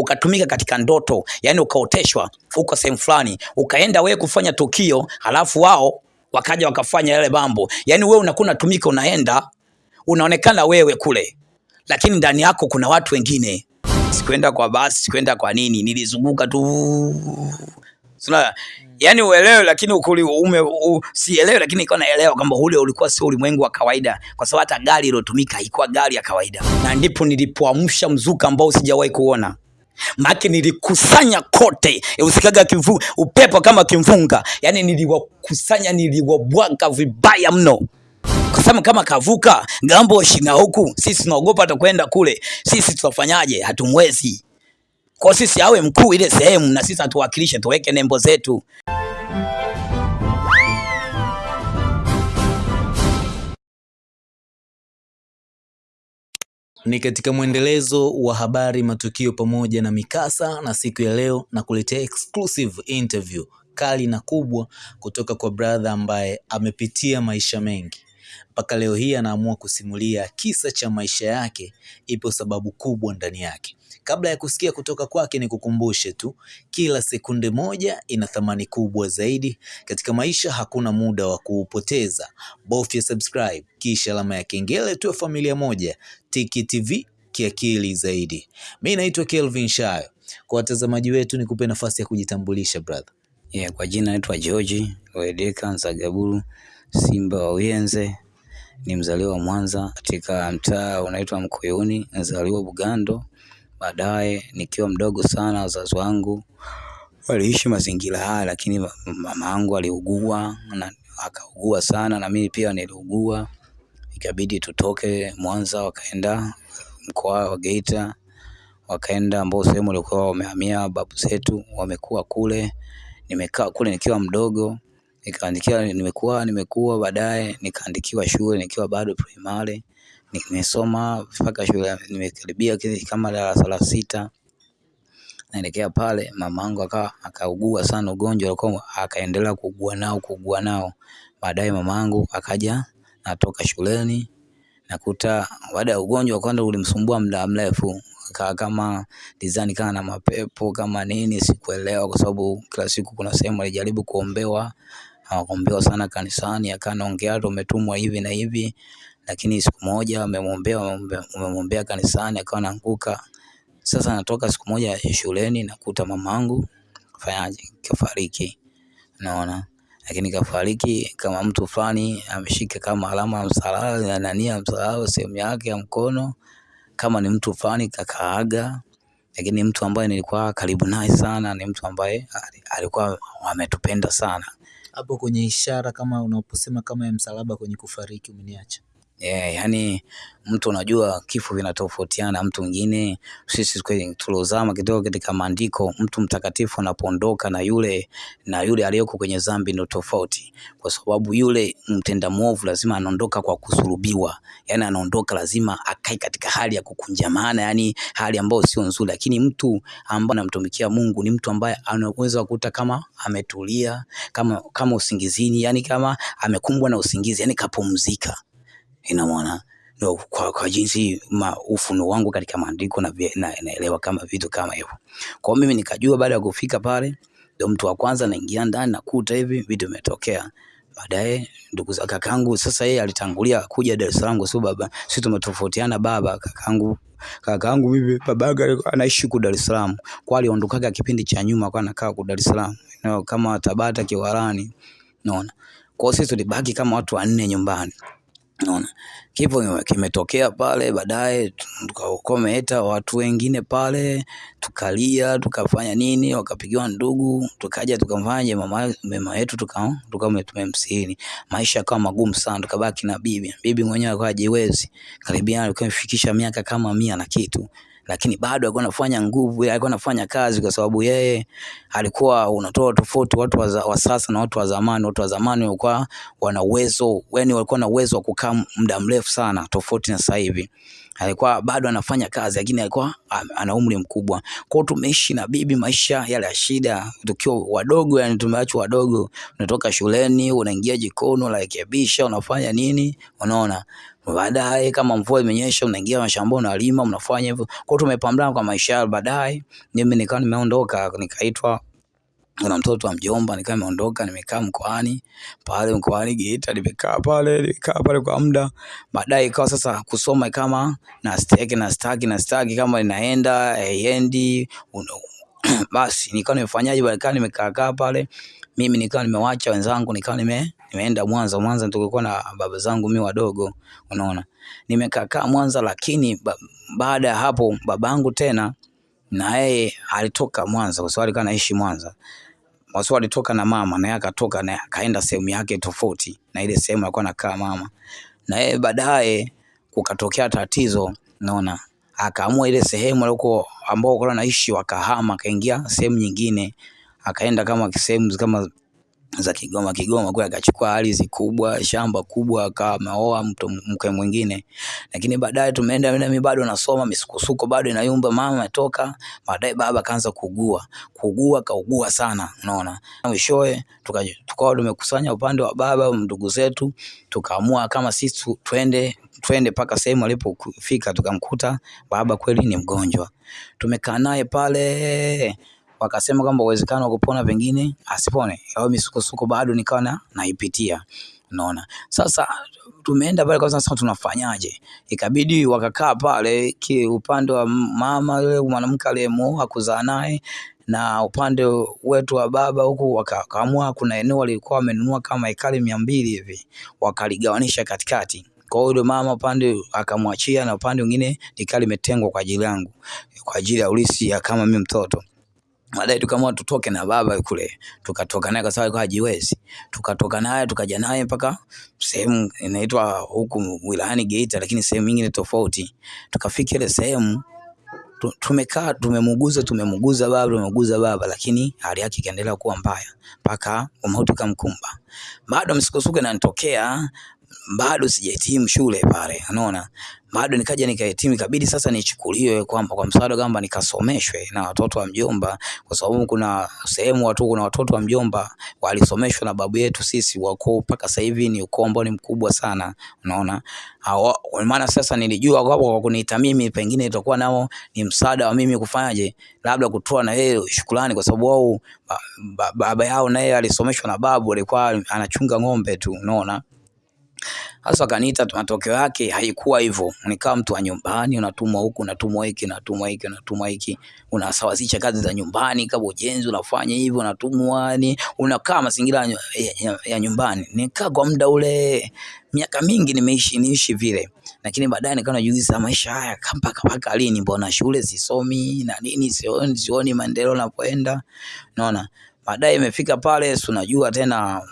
ukatumika katika ndoto, yani ukaoteshwa uko sehemu fulani, ukaenda wewe kufanya tukio, halafu wao wakaja wakafanya yale mambo. Yani wewe unakuwa unatumika, unaenda unaonekana wewe kule, lakini ndani yako kuna watu wengine. Sikwenda kwa basi, sikwenda kwa nini, nilizunguka tu. Sina, yani uelewe lakini ukuli ume u, sielewe lakini iko naelewa kwamba ule ulikuwa sio ulimwengu wa kawaida, kwa sababu hata gari iliyotumika haikuwa gari ya kawaida, na ndipo nilipoamsha mzuka ambao sijawahi kuona maki nilikusanya kote, usikaga kivu, upepo kama kimfunga, yani niliwakusanya, niliwabwaga vibaya mno kwa kama kavuka ng'ambo shina huku, sisi tunaogopa takuenda kule. Sisi tutafanyaje? Hatumwezi. Kwa sisi awe mkuu ile sehemu, na sisi atuwakilishe, tuweke nembo zetu. Ni katika mwendelezo wa habari, matukio pamoja na mikasa, na siku ya leo na kuletea exclusive interview kali na kubwa kutoka kwa brother ambaye amepitia maisha mengi mpaka leo hii anaamua kusimulia kisa cha maisha yake. Ipo sababu kubwa ndani yake. Kabla ya kusikia kutoka kwake, ni kukumbushe tu, kila sekunde moja ina thamani kubwa zaidi katika maisha. Hakuna muda wa kuupoteza, bofya subscribe kisha alama ya kengele, tu. familia moja. Tiki TV kiakili zaidi. Mi naitwa Kelvin Shayo. Kwa watazamaji wetu, nikupe nafasi ya kujitambulisha brother. Yeah, kwa jina naitwa George Wedeka Nzagaburu Simba wa Uyenze, ni mzaliwa wa Mwanza katika mtaa unaitwa Mkoyoni, nzaliwa Bugando. Baadaye nikiwa mdogo sana, wazazi wangu waliishi mazingira haya, lakini mama yangu aliugua na akaugua sana, na mimi pia niliugua, ikabidi tutoke Mwanza, wakaenda mkoa wa Geita, wakaenda ambao sehemu walikuwa wamehamia babu zetu, wamekuwa kule. Nimekaa kule nikiwa mdogo, nikaandikiwa, nimekuwa nimekuwa, baadaye nikaandikiwa shule nikiwa bado primary nimesoma mpaka shule nimekaribia kama darasa la sita, naelekea pale, mamangu akawa akaugua sana ugonjwa alikuwa akaendelea kuugua nao kuugua nao. Baadaye mamangu akaja, natoka shuleni nakuta baada ya ugonjwa kwanza ulimsumbua muda mrefu, kaa kama design kaa na mapepo kama nini, sikuelewa kwa sababu kila siku kuna sehemu alijaribu kuombewa, hawakuombewa sana kanisani, akanaongea tu umetumwa hivi na hivi lakini siku moja wamemwombea wamemwombea kanisani akawa anaanguka. Sasa natoka siku moja shuleni nakuta mamangu fanyaje, kafariki, naona lakini kafariki kama mtu fulani ameshika kama alama ya msalaba na nani ya msalaba sehemu yake ya mkono, kama ni mtu fulani kakaaga. Lakini mtu ambaye nilikuwa karibu naye sana ni mtu ambaye alikuwa ametupenda sana. Hapo kwenye ishara kama unaposema kama ya msalaba kwenye kufariki umeniacha Yeah, yani mtu unajua kifo vinatofautiana. Mtu mwingine sisi tuliozama kidogo katika maandiko, mtu mtakatifu anapoondoka na yule na yule aliyoko kwenye dhambi ndio tofauti, kwa sababu yule mtenda mwovu lazima anaondoka kwa kusulubiwa, yani anaondoka lazima akae katika hali ya kukunjamana, yani hali ambayo sio nzuri. Lakini mtu ambaye anamtumikia Mungu ni mtu ambaye anaweza kukuta kama ametulia, kama kama usingizini, yani kama amekumbwa na usingizi, yani kapumzika ina maana no, kwa, kwa jinsi ma ufunuo wangu katika maandiko na naelewa kama vitu kama hivyo. Kwa mimi nikajua baada ya kufika pale, ndio mtu wa kwanza naingia ndani nakuta hivi vitu vimetokea. Baadaye ndugu za kakangu, sasa yeye alitangulia kuja Dar es Salaam kwa sababu baba, sisi tumetofautiana baba. Kakangu kakangu mimi babaka anaishi ku Dar es Salaam, kwa aliondokaga kipindi cha nyuma, kwa anakaa ku Dar es Salaam no, kama Tabata Kiwalani, unaona. Kwa sisi tulibaki kama watu wanne nyumbani. Unaona, Kipo kimetokea pale, baadaye tukaokometa watu wengine pale, tukalia tukafanya nini, wakapigiwa ndugu, tukaja tukamfanya mama mama yetu tuka tuka tumemsini Maisha yakawa magumu sana, tukabaki na bibi. Bibi mwenyewe akawa jiwezi. karibia alikuwa amefikisha miaka kama mia na kitu lakini bado alikuwa anafanya nguvu, alikuwa anafanya kazi, kwa sababu yeye alikuwa unatoa tofauti watu wa za, wa sasa na watu wa zamani. Watu wa zamani walikuwa wana uwezo, yani walikuwa na uwezo wa kukaa muda mrefu sana, tofauti na sasa hivi. Alikuwa bado anafanya kazi, lakini alikuwa ana umri mkubwa. Kwa tumeishi na bibi maisha yale ya shida, tukiwa wadogo, yani tumeachwa wadogo. Unatoka shuleni unaingia jikoni, unarekebisha, unafanya nini, unaona baadaye kama mvua imenyesha, unaingia mashambani unalima, mnafanya hivyo. Kwa hiyo tumepambana kwa maisha. Baadaye mimi nikawa nimeondoka, nikaitwa kuna mtoto wa mjomba, nikawa nimeondoka, nimekaa mkoani pale mkoani Geita, nimekaa pale, nimekaa pale kwa muda. Baadaye ikawa sasa kusoma kama na staki na staki na staki kama inaenda haiendi, basi nikawa nimefanyaje, nikawa nimekaa kaa pale mimi nikawa nimewacha wenzangu, nikawa nime nimeenda Mwanza. Mwanza tulikuwa na baba zangu mimi wadogo, unaona, Nimekaakaa Mwanza, lakini ba, baada ya hapo babangu tena na yeye alitoka Mwanza kwa sababu alikuwa anaishi Mwanza. Sababu alitoka na mama na yeye akatoka na akaenda sehemu yake tofauti na ile sehemu alikuwa anakaa mama, na yeye baadaye kukatokea tatizo, unaona, akaamua ile sehemu alikuwa ambao alikuwa anaishi wakahama, akaingia sehemu nyingine, akaenda kama sehemu kama za Kigoma Kigoma kule, akachukua ardhi kubwa, shamba kubwa, akawa ameoa mke mwingine. Lakini baadaye tumeenda mimi bado nasoma, misukosuko bado inayumba, mama ametoka, baadaye baba kaanza kuugua, kuugua kaugua sana, unaona. Mwishowe tukawa tumekusanya upande wa baba, ndugu zetu, tukaamua kama sisi twende twende mpaka sehemu alipofika, tukamkuta baba kweli ni mgonjwa. Tumekaa naye pale wakasema kwamba uwezekano wa kupona pengine asipone, au misukosuko bado nikawa na naipitia, unaona. Sasa tumeenda pale kwa sasa, tunafanyaje? Ikabidi wakakaa pale ki upande wa mama yule mwanamke aliyemuoa kuzaa naye na upande wetu wa baba huku wakaamua, kuna eneo walikuwa wamenunua kama ekari mia mbili hivi, wakaligawanisha katikati. Kwa hiyo mama upande akamwachia na upande mwingine likawa limetengwa kwa ajili yangu, kwa ajili ya ulisi ya kama mimi mtoto baadaye tukaamua tutoke na baba kule, tukatoka naye kwa sababu hajiwezi. Tukatoka naye tukaja naye mpaka sehemu inaitwa huku wilayani Geita, lakini sehemu nyingine tofauti. Tukafika ile sehemu tumekaa, tumemuguza tumemuguza baba tumemuguza baba, lakini hali yake ikaendelea kuwa mbaya mpaka mauti kamkumba. Bado msukosuko inanitokea bado sijahitimu shule pale, unaona, bado nikaja nikahitimu, ikabidi sasa nichukuliwe kwamba kwa msaada kwamba nikasomeshwe na watoto wa mjomba, kwa sababu kuna sehemu watu, kuna watoto wa mjomba walisomeshwa na babu yetu sisi, wako mpaka sasa hivi ni ukoo ambao ni mkubwa sana, unaona. Maana sasa nilijua kwa kwa kuniita mimi, pengine itakuwa nao ni msaada wa mimi kufanyaje, labda kutoa na yeye shukrani, kwa sababu wao baba yao naye alisomeshwa na babu, alikuwa anachunga ng'ombe tu, unaona. Sasa kaniita matokeo yake haikuwa hivyo. Nikawa mtu wa nyumbani, unatumwa huku, unatumwa hiki, unatumwa hiki, unatumwa hiki, unasawazisha kazi za nyumbani, kama ujenzi unafanya hivyo, unatumwa ni unakaa mazingira ya, ya, ya nyumbani. Nikaa kwa muda ule miaka mingi nimeishi niishi vile, lakini baadaye nikawa najiuliza maisha haya mpaka mpaka lini? Mbona shule sisomi na nini, sioni sioni maendeleo napoenda, naona Baadaye imefika pale, si unajua tena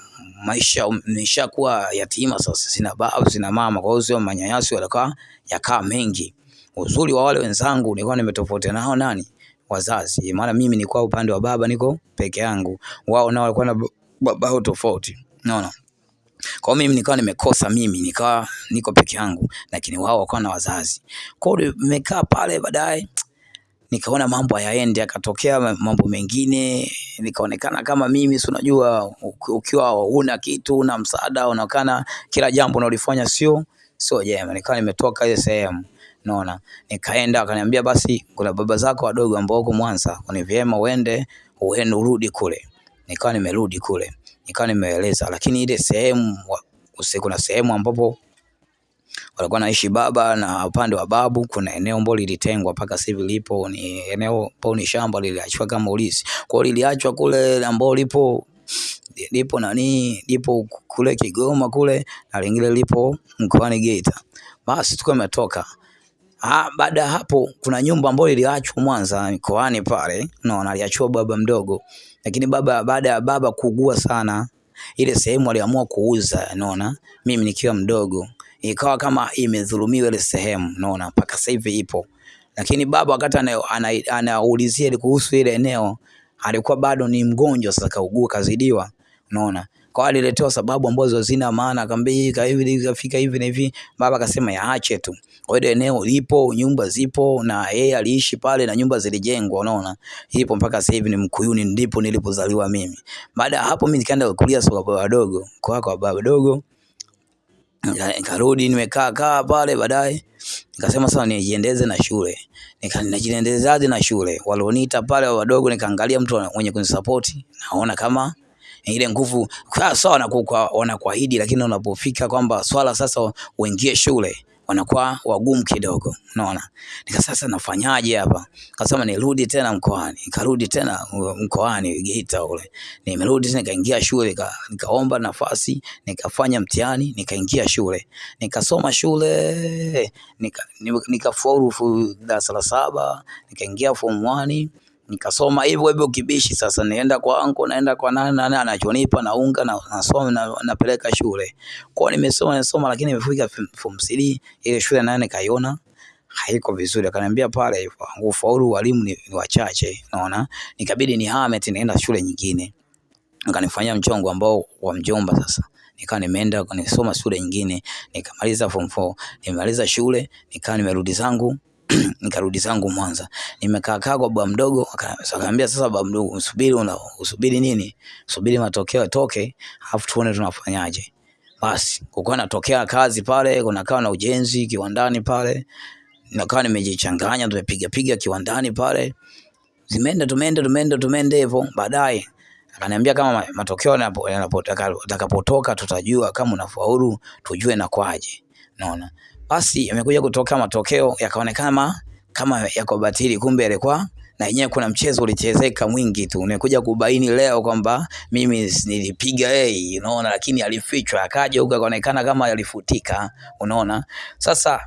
maisha nishakuwa yatima sasa, sina baba sina mama, kwa hiyo sio manyanyasi yalikuwa yakaa mengi. Uzuri wa wale wenzangu nilikuwa nimetofautiana nao nani, wazazi, maana mimi nilikuwa upande wa baba niko peke yangu, wao nao walikuwa na baba tofauti, unaona. Kwa mimi nikawa nimekosa, mimi nikawa niko peke yangu, lakini wao wakawa na wazazi. Kwa hiyo nimekaa pale, baadaye nikaona mambo hayaendi, akatokea mambo mengine, nikaonekana kama mimi, si unajua, ukiwa una kitu una msaada, unaonekana kila jambo unalifanya sio sio jema. Nikawa nimetoka ile sehemu, naona nikaenda, akaniambia basi, kuna baba zako wadogo ambao wako Mwanza, ni vyema uende uende urudi kule. Nikawa nimerudi kule, nikawa nimeeleza, lakini ile sehemu kuna sehemu ambapo walikuwa naishi baba na upande wa babu kuna eneo ambalo lilitengwa mpaka sasa hivi lipo, ni eneo ambalo ni shamba liliachwa kama ulisi. Kwa hiyo liliachwa kule ambao lipo lipo nani lipo kule Kigoma kule na lingine lipo mkoani Geita. Basi tuko umetoka. Ah, baada ya hapo kuna nyumba ambayo iliachwa Mwanza mkoani pale, unaona, aliachiwa baba mdogo, lakini baba baada ya baba kuugua sana, ile sehemu aliamua kuuza, unaona, mimi nikiwa mdogo ikawa kama imedhulumiwa ile sehemu, unaona, mpaka sasa hivi ipo. Lakini baba wakati anaulizia ana, ana kuhusu ile eneo alikuwa bado ni mgonjwa, sasa kaugua, kazidiwa, unaona. Kwa aliletewa sababu ambazo hazina maana, akamwambia hivi kafika hivi na hivi, baba akasema yaache tu. Kwa hiyo eneo lipo, nyumba zipo, na yeye aliishi pale na nyumba zilijengwa, unaona, ipo mpaka sasa hivi. Ni Mkuyuni, ndipo nilipozaliwa mimi. Baada ya hapo mimi nikaenda kulia kwa baba wadogo, kwa kwa baba wadogo nikarudi nimekaa kaa pale baadaye. Nikasema sasa nijiendeze na shule. Nika najiendezaje na shule? Walioniita pale wadogo nikaangalia mtu mwenye kunisapoti, naona kama ile nguvu. Sawa wanakuahidi lakini unapofika kwamba swala sasa uingie shule wanakuwa wagumu kidogo unaona. Nika sasa nafanyaje hapa? Kasema nirudi tena mkoani. Nikarudi tena uh, mkoani Geita ule nimerudi tena nikaingia shule nika, nikaomba nafasi nikafanya mtihani nikaingia shule. Nikasoma shule nika, nika nikafaulu fu- darasa la saba nikaingia form 1 nikasoma hivyo hivyo kibishi sasa nienda kwa anko naenda kwa nani nani anachonipa naunga na nasoma na, napeleka shule. Kwa nimesoma nimesoma lakini nimefika form- form 3 ile shule nani nikaiona haiko vizuri. Akaniambia pale hivyo ufaulu walimu ni, ni wachache naona nikabidi nihame tena nienda shule nyingine. Akanifanyia mchongo ambao wa mjomba sasa. Nikawa nimeenda nisoma shule nyingine nikamaliza form 4 nimemaliza shule nikawa nimerudi zangu nikarudi zangu Mwanza. Nimekaa kaa kwa baba mdogo aka- akaniambia sasa baba mdogo usubiri una, usubiri nini? Usubiri matokeo yatoke alafu tuone tunafanyaje. Basi kukawa natokea kazi pale kunakaa na ujenzi kiwandani pale nakawa nimejichanganya tumepiga piga kiwandani pale. Zimeenda tumeenda tumeenda tumeenda hivyo. Baadaye akaniambia kama matokeo yanapotaka yanapo- tutajua kama unafaulu tujue na kwaje naona basi yamekuja kutoka matokeo yakaonekana ma- kama yako batili kumbe yalikuwa na yenyewe kuna mchezo ulichezeka mwingi tu. Nimekuja kubaini leo kwamba mimi nilipiga A unaona lakini alifichwa akaja huko akaonekana kama yalifutika unaona. Sasa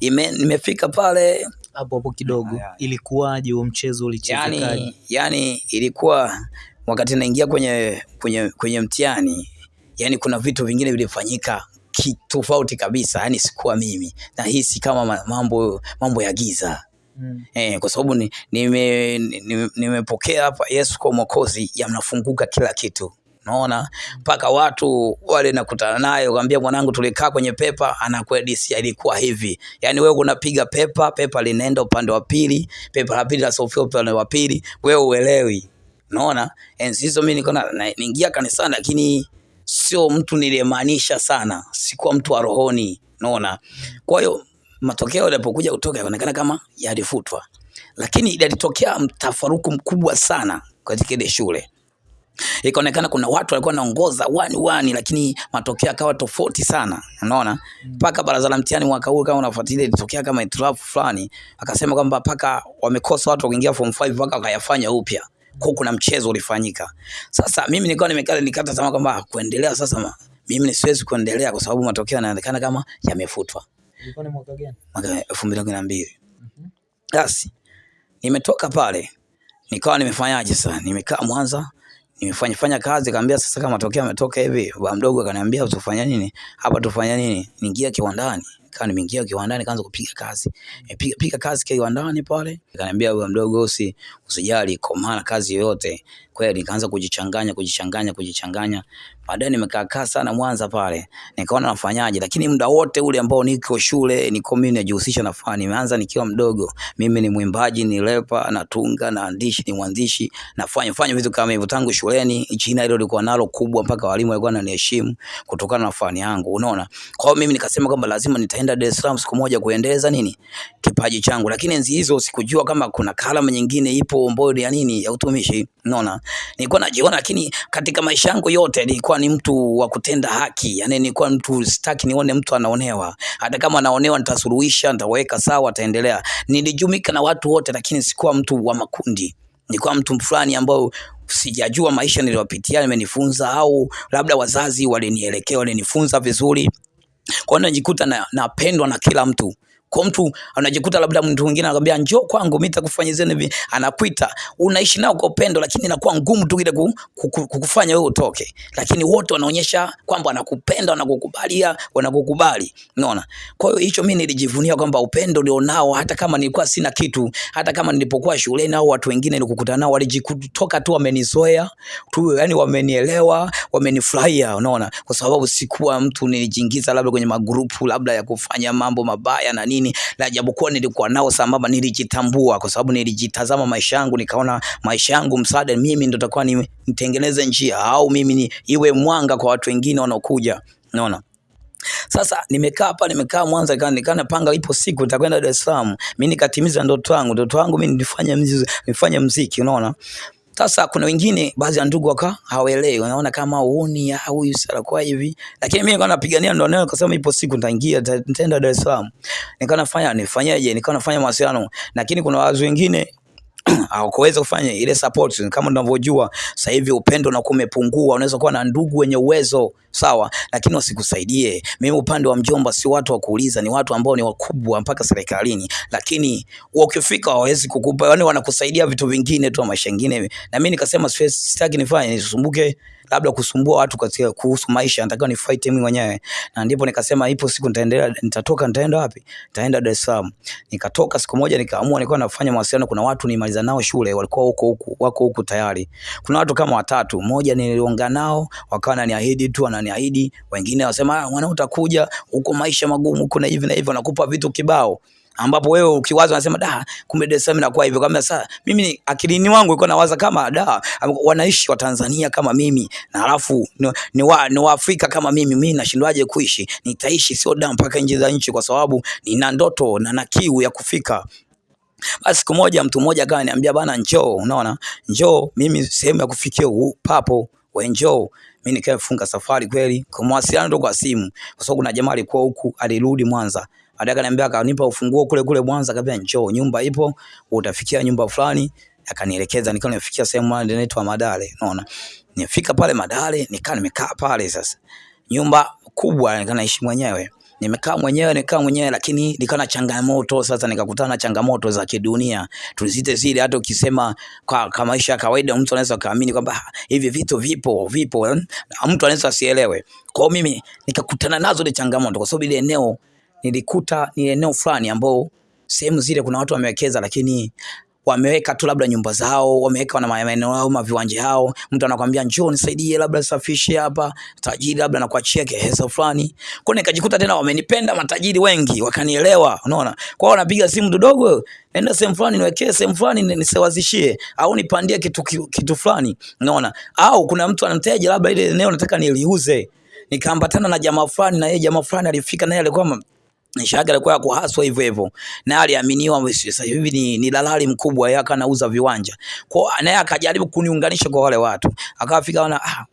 ime, nimefika pale. Hapo hapo kidogo. Ilikuwaje huo mchezo ulichezekaje? Yani, yani ilikuwa wakati naingia kwenye kwenye kwenye mtihani yani kuna vitu vingine vilifanyika ki- tofauti kabisa yani sikuwa mimi. Nahisi kama ma- mambo mambo ya giza. Mm. eh, kwa sababu ni- nime- nime- nimepokea hapa Yesu kwa mwokozi yanafunguka kila kitu. Naona mpaka watu wale nakutana naye ukamwambia mwanangu tulikaa kwenye pepa anakuedisia ilikuwa hivi. Yani wewe unapiga pepa pepa linaenda upande wa pili pepa la pili lasofia upande wa pili wewe uelewi. Unaona? Enzi hizo mimi niko na- na- kanisani lakini sio mtu niliyemaanisha sana. Sikuwa mtu wa rohoni. Unaona? Kwa hiyo matokeo yalipokuja kutoka yakaonekana kama yalifutwa. Lakini yalitokea mtafaruku mkubwa sana katika ile shule. Ikaonekana kuna watu walikuwa wanaongoza wani wani lakini matokeo yakawa tofauti sana. Unaona? Mpaka baraza la mtihani mwaka huu kama unafuatilia ilitokea kama itilafu fulani. Akasema kwamba mpaka wamekosa watu kuingia form 5 mpaka wakayafanya upya kuna mchezo ulifanyika. Sasa mimi nilikuwa nimekaa nikata tamaa kwamba kuendelea sasa ma, mimi siwezi kuendelea kwa sababu matokeo yanaonekana kama yamefutwa. Ilikuwa ni mwaka gani? Mwaka elfu mbili kumi na mbili. Basi nimetoka pale nikawa nimefanyaje sasa? Nimekaa Mwanza nimefanya fanya kazi kaambia sasa kama matokeo yametoka hivi baba mdogo akaniambia tufanya nini? Hapa tufanya nini? Niingia kiwandani kama nimeingia kiwandani kaanza kupiga kazi. E, piga kazi kiwandani pale. Akaniambia huyo mdogo usi usijali komana kazi yoyote kweli. Nikaanza kujichanganya kujichanganya kujichanganya. Baadaye nimekaa kaa sana Mwanza pale. Nikaona nafanyaje. Lakini muda wote ule ambao niko shule niko mimi najihusisha na fani. Nimeanza nikiwa mdogo. Mimi ni mwimbaji ni repa natunga naandishi ni mwandishi. Nafanya fanya vitu kama hivyo. Tangu shuleni jina hilo lilikuwa nalo kubwa mpaka walimu walikuwa wananiheshimu kutokana na fani yangu. Unaona? Kwa hiyo mimi nikasema kwamba lazima nitaenda Dar es Salaam siku moja kuendeleza nini? Kipaji changu. Lakini enzi hizo sikujua kama kuna kalamu nyingine ipo ambayo ya nini ya utumishi. Unaona nilikuwa najiona lakini katika maisha yangu yote nilikuwa ni mtu wa kutenda haki. Yani nilikuwa mtu sitaki nione mtu anaonewa. Hata kama anaonewa nitasuluhisha nitaweka sawa ataendelea. Nilijumika na watu wote lakini sikuwa mtu wa makundi. Nilikuwa mtu fulani ambao sijajua maisha niliyopitia nimenifunza au labda wazazi walinielekea walinifunza vizuri. Kwa hiyo najikuta napendwa na, na kila mtu kwa mtu anajikuta labda mtu mwingine anakwambia njoo kwangu mimi nitakufanyia hivi. Anakuita. Unaishi nao kwa upendo lakini inakuwa ngumu tu ile ku- ku- ku- kukufanya wewe utoke. Lakini wote wanaonyesha kwamba wanakupenda wanakukubalia wanakukubali. Unaona? Kwa hiyo hicho mimi nilijivunia kwamba upendo nilionao hata kama nilikuwa sina kitu hata kama nilipokuwa shuleni au watu wengine nilikukutana nao walijikutoka tu wamenizoea tu yani wamenielewa wamenifurahia. Unaona? Kwa sababu sikuwa mtu nilijiingiza labda kwenye magrupu labda ya kufanya mambo mabaya na nini na japokuwa nilikuwa nao sambamba nilijitambua kwa sababu nilijitazama maisha yangu nikaona maisha yangu msaada mimi ndo takuwa ni, nitengeneze njia au mimi ni iwe mwanga kwa watu wengine wanaokuja unaona Sasa nimekaa hapa, nimekaa Mwanza, nikaa napanga, ipo siku nitakwenda Dar es Salaam. Mimi nikatimiza ndoto yangu, ndoto yangu mimi nifanye mziki, nifanye mziki, unaona. Sasa kuna wengine baadhi ya ndugu waka hawaelewi, wanaona kama uoni huyu sala kwa hivi, lakini mimi nikawa napigania ndo neno, kasema ipo siku nitaingia, nitaenda Dar es Salaam. Nikawa nafanya nifanyaje, nikawa nafanya mawasiliano, lakini kuna wazi wengine hawakuweza kufanya ile support. Kama unavyojua sasa hivi upendo na umepungua. Unaweza kuwa na ndugu wenye uwezo sawa, lakini wasikusaidie. Mimi upande wa mjomba si watu wa kuuliza, ni watu ambao ni wakubwa mpaka serikalini, lakini wakifika hawawezi kukupa, yani wanakusaidia vitu vingine tu, maisha mengine. Na mimi nikasema sitaki nifanye nisumbuke labda kusumbua watu katika kuhusu maisha, nataka ni fight mimi mwenyewe, na ndipo nikasema ipo siku nitaendelea, nitatoka. Nitaenda wapi? Nitaenda Dar es Salaam. Nikatoka siku moja, nikaamua, nilikuwa nafanya mawasiliano, kuna watu nimaliza nao shule, walikuwa huko huko, wako huko tayari. Kuna watu kama watatu, mmoja niliongea nao, wakawa wananiahidi tu, wananiahidi, wengine wasema, mwana, mwanao utakuja huko, maisha magumu, kuna hivi na hivi, wanakupa vitu kibao ambapo wewe ukiwaza unasema da, kumbe Dar es Salaam inakuwa hivyo. Kama sasa mimi akilini wangu ilikuwa nawaza kama da, wanaishi wa Tanzania kama mimi. Na alafu ni, ni, wa, ni wa Afrika kama mimi, mimi nashindwaje kuishi? Nitaishi sio da mpaka nje za nchi, kwa sababu nina ndoto na na kiu ya kufika. Basi siku moja mtu mmoja akawa ananiambia bana, njoo, unaona, njoo, mimi sehemu ya kufikia papo, we njoo. Mimi nikafunga safari kweli, kwa mawasiliano tu kwa simu, kwa sababu kuna jamaa alikuwa huku, alirudi Mwanza Baadaye akaniambia akanipa ufunguo kule kule Mwanza, akaniambia njoo, nyumba ipo, utafikia nyumba fulani. Akanielekeza, nikawa nimefikia sehemu ile inaitwa Madale, unaona. Nifika pale Madale, nikaa nimekaa pale sasa. Nyumba kubwa, nikaa naishi mwenyewe. Nimekaa mwenyewe, nikaa mwenyewe, lakini nikawa changamoto sasa, nikakutana na changamoto za kidunia tulizite zile. Hata ukisema kwa, kwa maisha ya kawaida mtu anaweza kaamini kwamba hivi vitu vipo vipo, mtu anaweza asielewe. Kwa mimi nikakutana nazo ile changamoto, kwa sababu ile eneo nilikuta ni eneo fulani ambao sehemu zile kuna watu wamewekeza, lakini wameweka tu labda nyumba zao, wameweka na maeneo yao, ma viwanja yao. Mtu anakuambia njoo nisaidie, labda safishe hapa, tajiri labda nakuachia kiasi fulani. Kwa nikajikuta tena wamenipenda matajiri wengi, wakanielewa, unaona. Kwa hiyo wanapiga simu dodogo, nenda sehemu fulani niwekee sehemu fulani nisewazishie, au nipandie kitu kitu fulani, unaona. Au kuna mtu anamteja labda ile eneo nataka niliuze, nikaambatana na jamaa fulani, na yeye jamaa fulani alifika, naye alikuwa Nishaga alikuwa kuhaswa hivyo hivyo, na aliaminiwa sasa hivi ni, ni dalali mkubwa, yeye akanauza viwanja kwa, naye akajaribu kuniunganisha kwa wale watu, akafika na ah,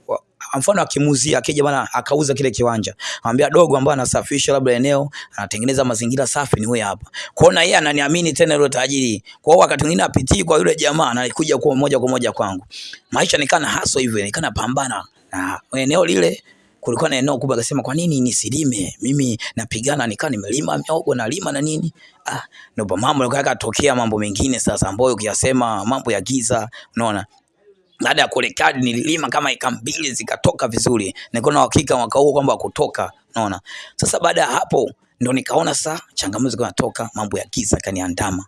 mfano akimuzia akija bana akauza kile kiwanja, anambia dogo ambaye anasafisha labda eneo anatengeneza mazingira safi, ni huyu hapa. Kwa hiyo yeye ananiamini tena yule tajiri. Kwa hiyo wakati mwingine apitii kwa yule jamaa, anakuja kwa moja kwa moja kwangu. Maisha nikana haso hivyo, nikana pambana na eneo lile kulikuwa na eneo kubwa, akasema kwa nini nisilime? Mimi napigana nikaa nimelima miogo na lima na nini. Ah, ndio mambo yakatokea mambo mengine sasa, ambayo ukiyasema mambo ya giza, unaona baada ya kurekadi nililima kama eka mbili zikatoka vizuri, nilikuwa na uhakika mwaka huu kwamba kutoka, unaona. Sasa baada ya hapo ndo nikaona sasa changamoto zinatoka, mambo ya giza kaniandama,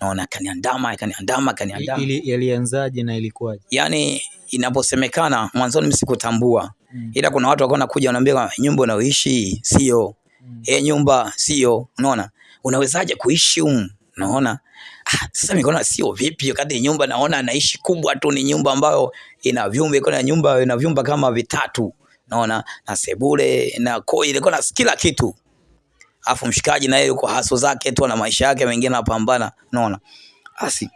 naona kaniandama, kaniandama, kaniandama. Yalianzaje na ilikuwaje? Yani inaposemekana mwanzoni mimi sikutambua mm. ila kuna watu wakaona kuja wanaambia nyumba unaoishi sio. Mm. e, nyumba sio, unaona, unawezaje kuishi humu, unaona? Ah, sasa nikaona sio vipi, wakati nyumba naona anaishi kubwa tu, ni nyumba ambayo ina vyumba, iko na nyumba ina vyumba kama vitatu, naona na sebule na koi, ilikuwa na kila kitu. Afu mshikaji naye yuko haso zake tu na maisha yake mengine anapambana, naona basi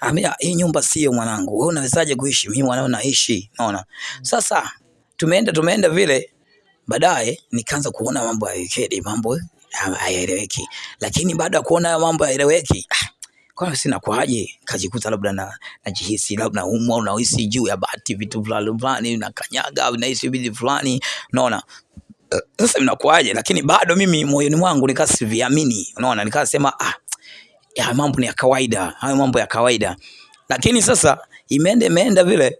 Amia, hii nyumba sio mwanangu, wewe unawezaje kuishi? Mimi mwanao naishi, naona sasa. Tumeenda tumeenda vile, baadaye nikaanza kuona mambo ya wikendi, mambo hayaeleweki, lakini baada ya kuona mambo hayaeleweki ah, kwa sina kwaje, kajikuta labda na najihisi labda umwa au nahisi juu ya bati vitu fulani fulani na kanyaga nahisi vitu fulani, unaona? Sasa inakuaje? Lakini bado mimi moyoni mwangu nikasiviamini, unaona, nikasema ah ya mambo ni ya kawaida, hayo mambo ya kawaida. Lakini sasa imeenda imeenda vile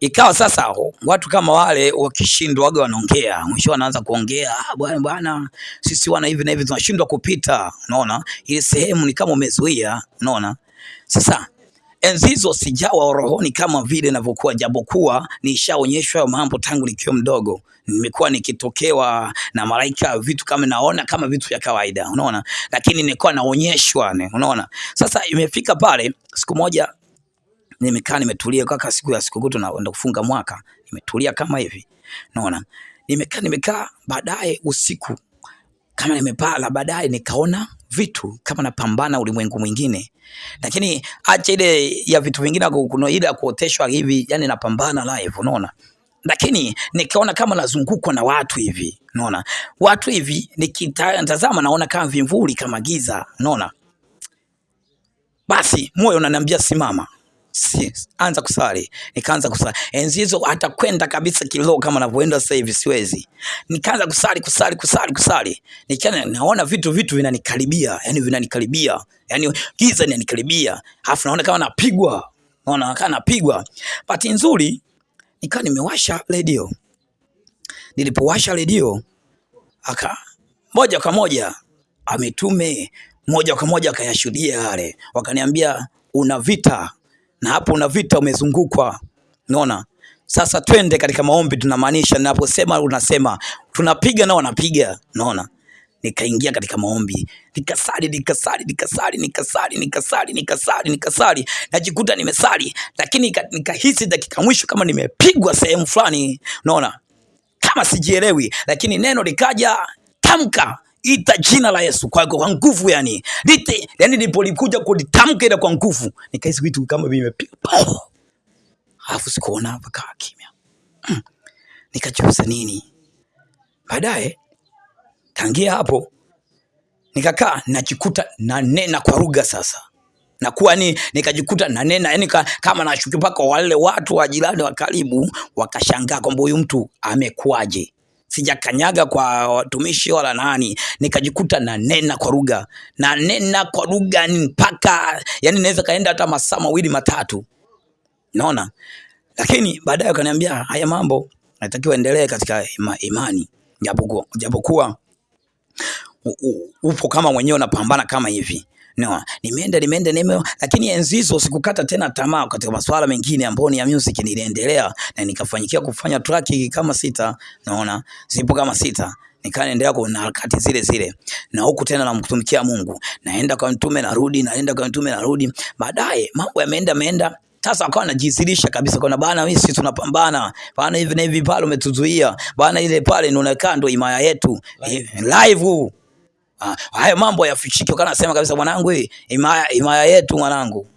ikawa sasa watu kama wale wakishindwa waga wanaongea, mwisho wanaanza kuongea, ah, bwana bwana, sisi wana hivi na hivi tunashindwa kupita. Unaona ile sehemu ni kama umezuia, unaona sasa enzi hizo sijawa rohoni kama vile ninavyokuwa, japokuwa nishaonyeshwa mambo tangu nikiwa mdogo. Nimekuwa nikitokewa na malaika vitu kama naona kama vitu vya kawaida, unaona, lakini nilikuwa naonyeshwa, unaona. Sasa imefika pale siku moja nimekaa nimetulia, kaka, siku ya sikukuu tunaenda kufunga mwaka, nimetulia kama hivi, unaona? Nimekaa nimekaa, baadaye usiku kama nimepala, baadaye nikaona vitu kama napambana ulimwengu mwingine, lakini acha ile ya vitu vingine, kuna ile ya kuoteshwa hivi, yani napambana live, unaona? Lakini nikaona kama nazungukwa na watu hivi, unaona? Watu hivi, nikitazama naona kama vimvuli, kama giza, unaona. Basi moyo unaniambia simama, si, anza kusali. Nikaanza kusali enzi hizo, hata kwenda kabisa kiroho kama navyoenda sasa hivi siwezi. Nikaanza kusali kusali kusali kusali, nikiana naona vitu vitu vinanikaribia, yani vinanikaribia, yani giza linanikaribia, alafu naona kama napigwa, naona kama napigwa. Bahati nzuri nikaa nimewasha redio. Nilipowasha redio aka moja kwa moja ametume moja kwa moja akayashuhudia yale, wakaniambia una vita na hapo una vita, umezungukwa. Unaona, sasa twende katika maombi. Tunamaanisha, ninaposema unasema. Tunapiga na wanapiga. Unaona, nikaingia katika maombi, nikasali nikasali nikasali nikasali nikasali nikasali nikasali, najikuta nimesali, lakini nikahisi dakika mwisho kama nimepigwa sehemu fulani, unaona, kama sijielewi, lakini neno likaja, tamka ita jina la Yesu kwa, kwa nguvu yani. Lite yani, nilipolikuja kulitamka ile kwa nguvu, nikahisi vitu kama vimepiga pao, alafu sikuona hapa, kaa kimya. Hmm. Nikajiuliza nini? Baadaye Tangia hapo nikakaa najikuta nanena kwa lugha sasa. Nakuwa ni nikajikuta nanena yani ka, kama nashuki mpaka wale watu wa jirani wa karibu wakashangaa kwamba huyu mtu amekuaje. Sijakanyaga kwa watumishi wala nani, nikajikuta na nena kwa lugha, nanena kwa lugha mpaka yani naweza kaenda hata masaa mawili matatu, naona. Lakini baadaye wakaniambia haya mambo natakiwa endelee katika ima, imani, japokuwa japokuwa upo kama mwenyewe unapambana kama hivi no, nimeenda nimeenda nime, lakini enzi hizo sikukata tena tamaa katika masuala mengine ambayo ni ya music, niliendelea na nikafanyikia kufanya track kama sita, naona zipo kama sita. Nikaendelea na harakati zile zile, na huku tena namtumikia Mungu, naenda kwa mtume narudi, naenda kwa mtume narudi. Baadaye mambo yameenda meenda sasa akawa anajizilisha kabisa kwa bana, mimi sisi tunapambana. Bana, hivi na hivi, pale umetuzuia. Bana, ile pale ndio imaya yetu. Live, live Ah, hayo mambo yafichike, kana nasema kabisa mwanangu, imaya, imaya yetu mwanangu.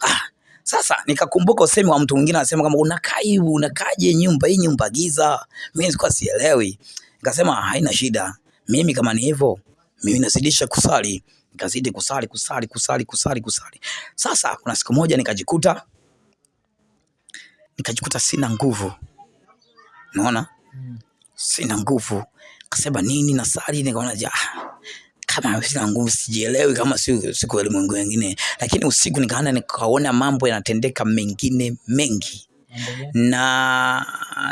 Ah, sasa nikakumbuka usemi wa mtu mwingine anasema kama unakaa hivi unakaje nyumba hii nyumba giza. Mimi nilikuwa sielewi. Nikasema haina shida. Mimi kama ni hivyo, mimi nazidisha kusali. Nikazidi kusali kusali kusali kusali kusali. Sasa kuna siku moja nikajikuta nikajikuta sina nguvu. Unaona? Hmm. Sina nguvu. Kasema nini na sali, nikaona ja kama sina nguvu, sijielewi kama si siku ulimwengu wengine, lakini usiku nikaanza nikaona mambo yanatendeka mengine mengi na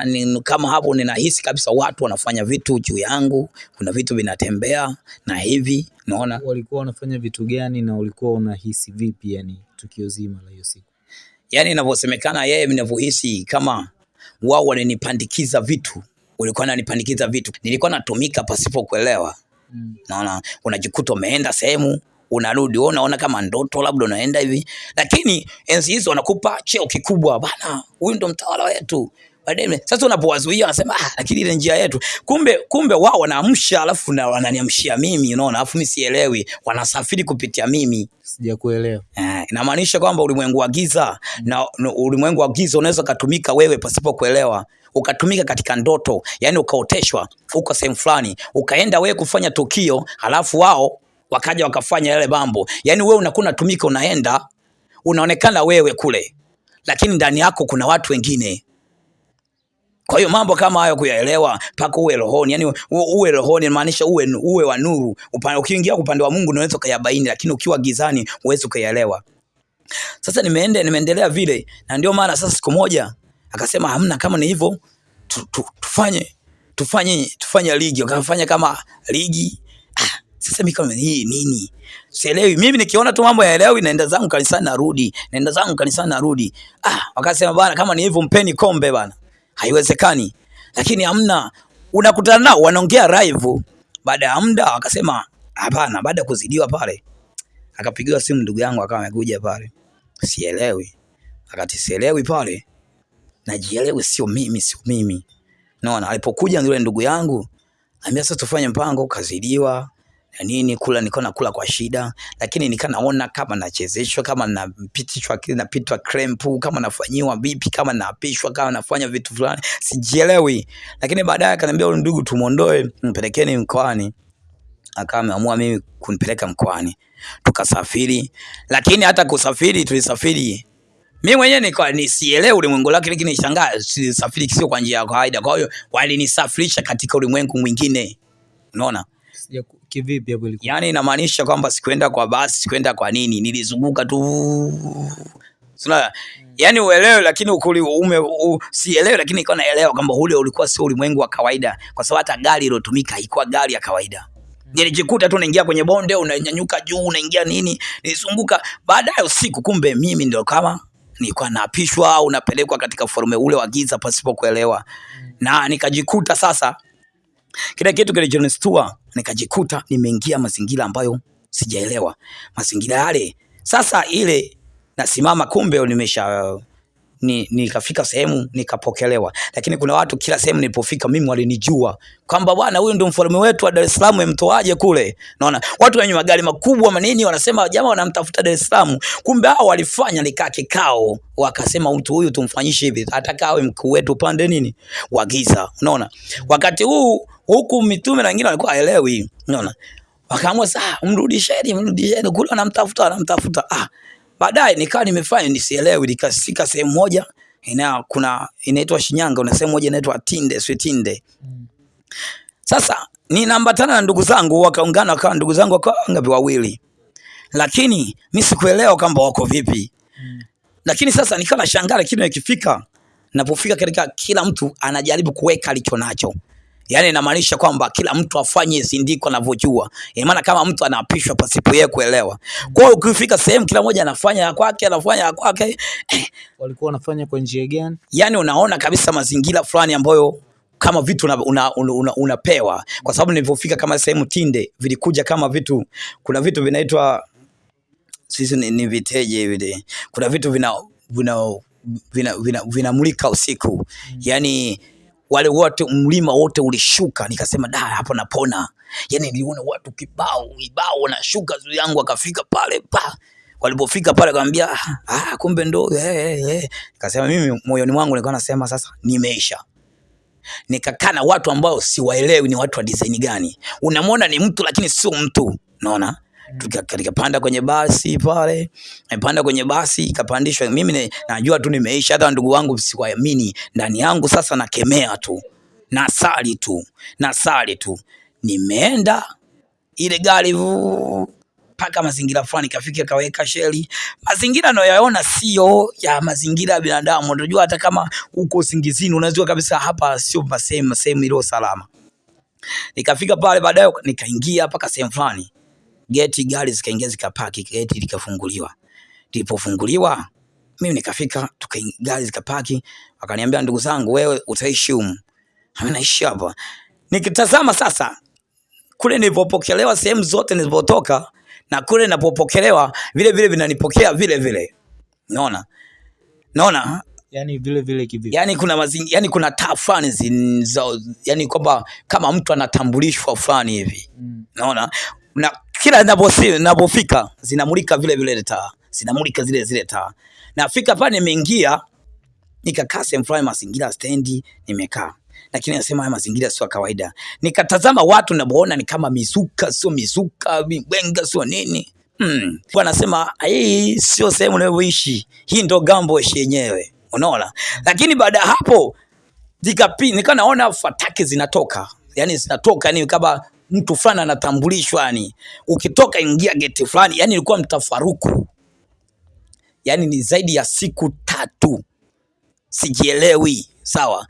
ni, kama hapo ninahisi kabisa watu wanafanya vitu juu yangu, kuna vitu vinatembea na hivi naona. Walikuwa wanafanya vitu gani na ulikuwa unahisi vipi, yani tukio zima la hiyo siku? Yani inavyosemekana yeye, ninavyohisi kama wao wananipandikiza vitu, walikuwa unanipandikiza vitu, nilikuwa natumika pasipo kuelewa mm. Naona unajikuta umeenda sehemu unarudi wewe unaona kama ndoto, labda unaenda hivi, lakini enzi hizo wanakupa cheo kikubwa bana, huyu ndo mtawala wetu. Baadaye sasa unapowazuia wanasema ah, lakini ile njia yetu. Kumbe kumbe wao wanaamsha, alafu na wananiamshia mimi, unaona, alafu mimi sielewi, wanasafiri kupitia mimi. Sijakuelewa. Eh, inamaanisha kwamba ulimwengu wa giza mm. na ulimwengu wa giza unaweza kutumika wewe pasipo kuelewa ukatumika katika ndoto, yani ukaoteshwa uko sehemu fulani, ukaenda wewe kufanya tukio, halafu wao wakaja wakafanya yale mambo. Yani wewe unakuwa unatumika, unaenda unaonekana wewe kule, lakini ndani yako kuna watu wengine. Kwa hiyo mambo kama hayo kuyaelewa mpaka uwe rohoni, yani uwe rohoni inamaanisha uwe, uwe wa nuru. Ukiingia upande wa Mungu unaweza kuyabaini, lakini ukiwa gizani huwezi kuyaelewa. Sasa nimeenda nimeendelea vile, na ndio maana sasa siku moja akasema hamna, kama ni hivyo tu, tu, tufanye tufanye tufanye ligi. Wakafanya kama ligi. Ah, sasa mimi kama hii nini sielewi. Mimi nikiona tu mambo yaelewi, naenda zangu kanisani narudi, naenda zangu kanisani narudi. Ah, wakasema bana, kama ni hivyo mpeni kombe bana. Haiwezekani, lakini hamna. Unakutana nao wanaongea live, baada ya muda wakasema hapana. Baada ya kuzidiwa pale, akapigiwa simu ndugu yangu akawa amekuja pale, sielewi, akati sielewi pale najielewe, sio mimi, sio mimi. Naona alipokuja yule ndugu yangu, ambia sasa tufanye mpango, kazidiwa na nini, kula nilikuwa nakula kwa shida, lakini nikaa naona kama nachezeshwa, kama napitishwa napitwa krempu, kama nafanyiwa vipi, kama naapishwa, kama nafanya vitu fulani, sijielewi. Lakini baadaye akaniambia yule ndugu, tumuondoe, mpelekeni mkoani. Akawa ameamua mimi kunipeleka mkoani, tukasafiri. Lakini hata kusafiri, tulisafiri mimi mwenyewe nikawa nisielewe ulimwengu lake, lakini nishangaa safiri sio kwa njia ya kawaida. Kwa hiyo walinisafirisha katika ulimwengu mwingine, unaona kivipi hapo ilikuwa? Yani inamaanisha kwamba sikuenda kwa basi, sikuenda kwa nini, nilizunguka tu Sina, yani uelewe, lakini ukuli ume u, sielewe, lakini nilikuwa naelewa kwamba ule ulikuwa sio ulimwengu wa kawaida, kwa sababu hata gari iliyotumika haikuwa gari ya kawaida. Nilijikuta tu naingia kwenye bonde, unanyanyuka juu, unaingia nini, nilizunguka. Baadaye usiku, kumbe mimi ndio kama nilikuwa naapishwa au napelekwa katika ufalme ule wa giza pasipo kuelewa, na nikajikuta sasa, kile kitu kilichonistua, nikajikuta nimeingia mazingira ambayo sijaelewa mazingira yale. Sasa ile nasimama, kumbe nimesha ni nikafika sehemu nikapokelewa, lakini kuna watu kila sehemu nilipofika mimi walinijua kwamba bwana, huyu ndio mfalme wetu wa Dar es Salaam, mtoaje kule. Naona watu wenye magari makubwa manini wanasema jamaa wanamtafuta Dar es Salaam, kumbe hao walifanya nikaa kikao, wakasema mtu huyu tumfanyishe hivi, ataka awe mkuu wetu pande nini wa giza. Unaona, wakati huu huku mitume na wengine walikuwa haelewi, unaona, wakaamua saa mrudisheni, mrudisheni kule, wanamtafuta wanamtafuta ah Baadaye nikawa nimefanya nisielewi, nikasika sehemu moja ina kuna inaitwa Shinyanga, una sehemu moja inaitwa Tinde, sio Tinde. Sasa ninaambatana na ndugu zangu, wakaungana wakawa ndugu zangu wakawa ngapi? Wawili, lakini mimi sikuelewa kwamba wako vipi. Lakini sasa nikawa nashangaa, lakini ikifika napofika katika, kila mtu anajaribu kuweka alicho nacho Yaani inamaanisha kwamba kila mtu afanye sindiko anavyojua. Ina maana kama mtu anaapishwa pasipo yeye kuelewa. Kwa hiyo ukifika sehemu kila mmoja anafanya ya kwake, anafanya ya kwake. Walikuwa wanafanya kwa njia gani? Yaani unaona kabisa mazingira fulani ambayo kama vitu unapewa una, una, una, una kwa sababu nilipofika kama sehemu Tinde vilikuja kama vitu, kuna vitu vinaitwa sisi ni, ni viteje vile, kuna vitu vina vina vinamulika vina, vina, vina usiku mm. Wale wote mlima wote ulishuka, nikasema da, hapo napona. Yani niliona watu kibao kibao wanashuka zuri yangu, akafika pale pa walipofika pale akamwambia ah, kumbe ndo eh, eh, eh. Nikasema mimi moyoni mwangu nilikuwa nasema sasa nimeisha. Nikakaa na watu ambao siwaelewi ni watu wa design gani. Unamwona ni mtu lakini sio mtu, unaona Tukapanda kwenye basi pale, nimepanda kwenye basi ikapandishwa. Mimi ne, najua tu nimeisha, hata ndugu wangu siwaamini ndani yangu. Sasa nakemea tu, nasali tu, nasali tu. Nimeenda ile gari mpaka mazingira fulani, kafika kaweka sheli. Mazingira nayoyaona sio ya mazingira ya binadamu. Unajua, hata kama uko singizini, unajua kabisa hapa sio sehemu sehemu iliyo salama. Nikafika pale, baadaye nikaingia mpaka sehemu fulani geti, gari zikaingia zikapaki, geti likafunguliwa. Lilipofunguliwa mimi nikafika, gari zikapaki, wakaniambia ndugu zangu, wewe utaishi humu. Mimi naishi hapa. Nikitazama sasa kule nilipopokelewa, sehemu zote nilipotoka na kule ninapopokelewa vile vile vinanipokea vile vile. Unaona? naona yani vile vile kivipi? Yani kuna mazingi, yani kuna taa fulani yani kwamba kama mtu anatambulishwa fulani hivi mm. Naona na kila ninapofika zinamulika vile vile taa, zinamulika zile zile taa. Nafika pale, nimeingia nikakaa sehemu fulani, mazingira stendi, nimekaa lakini nasema haya mazingira sio kawaida. Nikatazama watu naboona ni kama mizuka, sio mizuka, mibwenga sio nini. Hmm. Anasema hii sio sehemu unayoishi, hii ndo Gambosh yenyewe, unaona. Lakini baada hapo nika naona fataki zinatoka, yani zinatoka, yani kama mtu fulani anatambulishwa, yani ukitoka ingia geti fulani, yani ilikuwa mtafaruku, yani ni zaidi ya siku tatu. Sijielewi, sawa.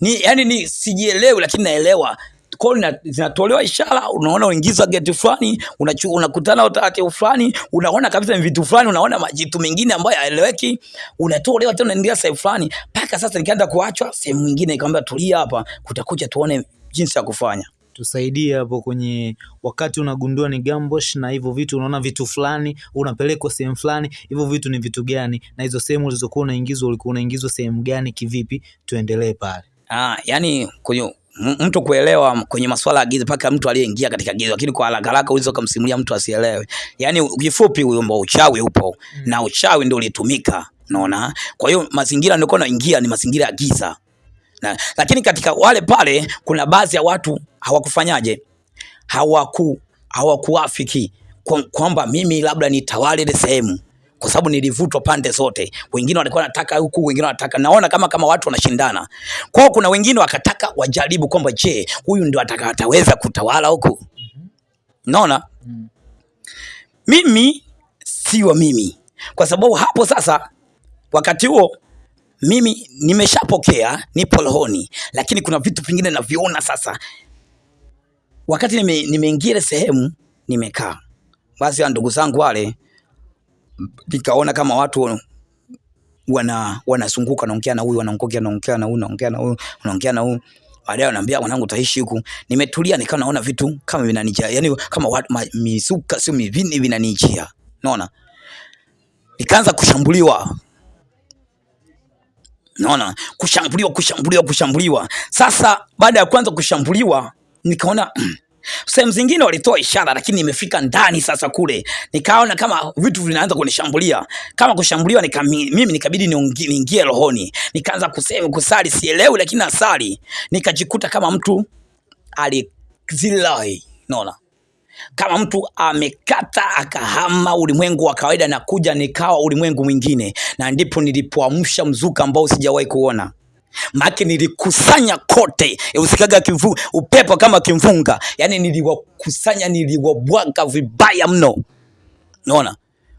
Ni yani ni sijielewi, lakini naelewa. Kwa zinatolewa ishara, unaona uingiza geti fulani, unakutana utaratibu fulani, unaona kabisa ni vitu fulani, unaona majitu mengine ambayo haeleweki, unatolewa tena, unaendelea sehemu fulani, mpaka sasa nikaenda kuachwa sehemu nyingine, nikamwambia tulia hapa, kutakuja tuone jinsi ya kufanya tusaidie hapo kwenye wakati unagundua ni Gambosh na hivyo vitu, unaona vitu fulani, unapelekwa sehemu fulani, hivyo vitu ni vitu gani, na hizo sehemu ulizokuwa unaingizwa ulikuwa unaingizwa sehemu gani, kivipi? Tuendelee pale. Ah, yani kwenye mtu kuelewa kwenye masuala ya giza mpaka mtu aliyeingia katika giza, lakini kwa haraka haraka uweze kumsimulia mtu asielewe. Yani kifupi, huyo mbao uchawi upo mm. na uchawi ndio ulitumika, unaona. Kwa hiyo mazingira nilikuwa naingia ni mazingira ya giza na, lakini katika wale pale kuna baadhi ya watu hawakufanyaje, hawaku hawakuafiki kwamba mimi labda nitawale ile sehemu kwa sababu nilivutwa pande zote. Wengine walikuwa wanataka huku, wengine wanataka, naona kama kama watu wanashindana. kwao. kuna wengine wakataka wajaribu kwamba je, huyu ndio ataweza kutawala huku. Naona mimi siwa mimi, kwa sababu hapo sasa, wakati huo mimi nimeshapokea, nipo rohoni, lakini kuna vitu vingine naviona sasa. Wakati nimeingia nime sehemu nimekaa, basi ndugu zangu wale nikaona kama watu wana wanazunguka naongea na huyu wanaongea naongea na huyu naongea na huyu wanaongea na huyu. Baadaye ananiambia mwanangu utaishi huku. Nimetulia nikawa naona vitu kama vinanijia yani kama watu mizuka sio mivini vinanijia. Naona nikaanza kushambuliwa naona kushambuliwa kushambuliwa kushambuliwa. Sasa baada ya kwanza kushambuliwa nikaona Sehemu zingine walitoa ishara, lakini imefika ndani sasa kule. Nikaona kama vitu vinaanza kunishambulia, kama kushambuliwa nika, mimi nikabidi niingie rohoni, nikaanza kusema kusali, sielewi, lakini nasali, nikajikuta kama mtu alizilai, naona kama mtu amekata akahama ulimwengu wa kawaida na kuja nikawa ulimwengu mwingine, na ndipo nilipoamsha mzuka ambao sijawahi kuona. Maake nilikusanya kote, usikaga kivu, upepo kama kimfunga, yani niliwakusanya, niliwabwaga vibaya mno, naona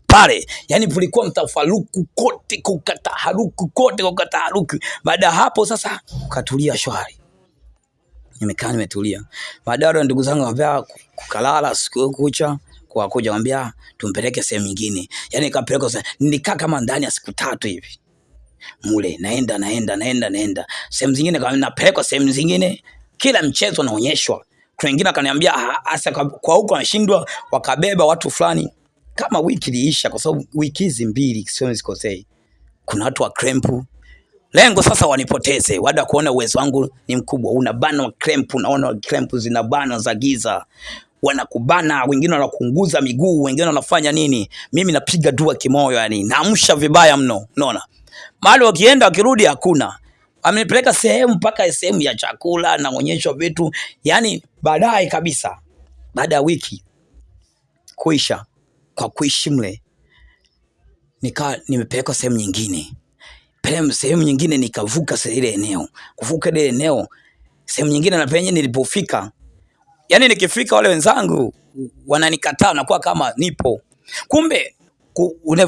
pale yani kulikuwa mtafaruku kote, kukataharuku kote, kukataharuku. Baada hapo sasa ukatulia shwari, nimekaa nimetulia. Baadaye ndugu zangu wanambia kukalala siku kucha kwa kuja wanambia tumpeleke sehemu nyingine, yani kapeleka, nilikaa kama ndani ya siku tatu hivi. Mule, naenda naenda naenda naenda. Sehemu zingine, kama napelekwa sehemu zingine, kila mchezo naonyeshwa. Kuna wengine akaniambia hasa kwa huko anashindwa, wakabeba watu fulani, kama wiki iliisha, kwa sababu wiki hizi mbili sio nisikosei, kuna watu wa krempu Lengo sasa wanipoteze, wada kuona uwezo wangu ni mkubwa. Unabanwa wa krempu, unaona cramp zinabana za giza, wanakubana, wengine wanakunguza miguu, wengine wanafanya nini. Mimi napiga dua kimoyo, yani. Naamsha vibaya mno, unaona? Mahali wakienda wakirudi hakuna. Amenipeleka sehemu mpaka sehemu ya chakula, naonyeshwa vitu, yani baadaye kabisa, baada ya wiki kuisha. Kwa kuishi mle, nikaa nimepelekwa sehemu nyingine, sehemu nyingine nikavuka ile eneo, kuvuka ile eneo sehemu nyingine, na nilipofika, yani nikifika, wale wenzangu wananikataa, nakuwa kama nipo, kumbe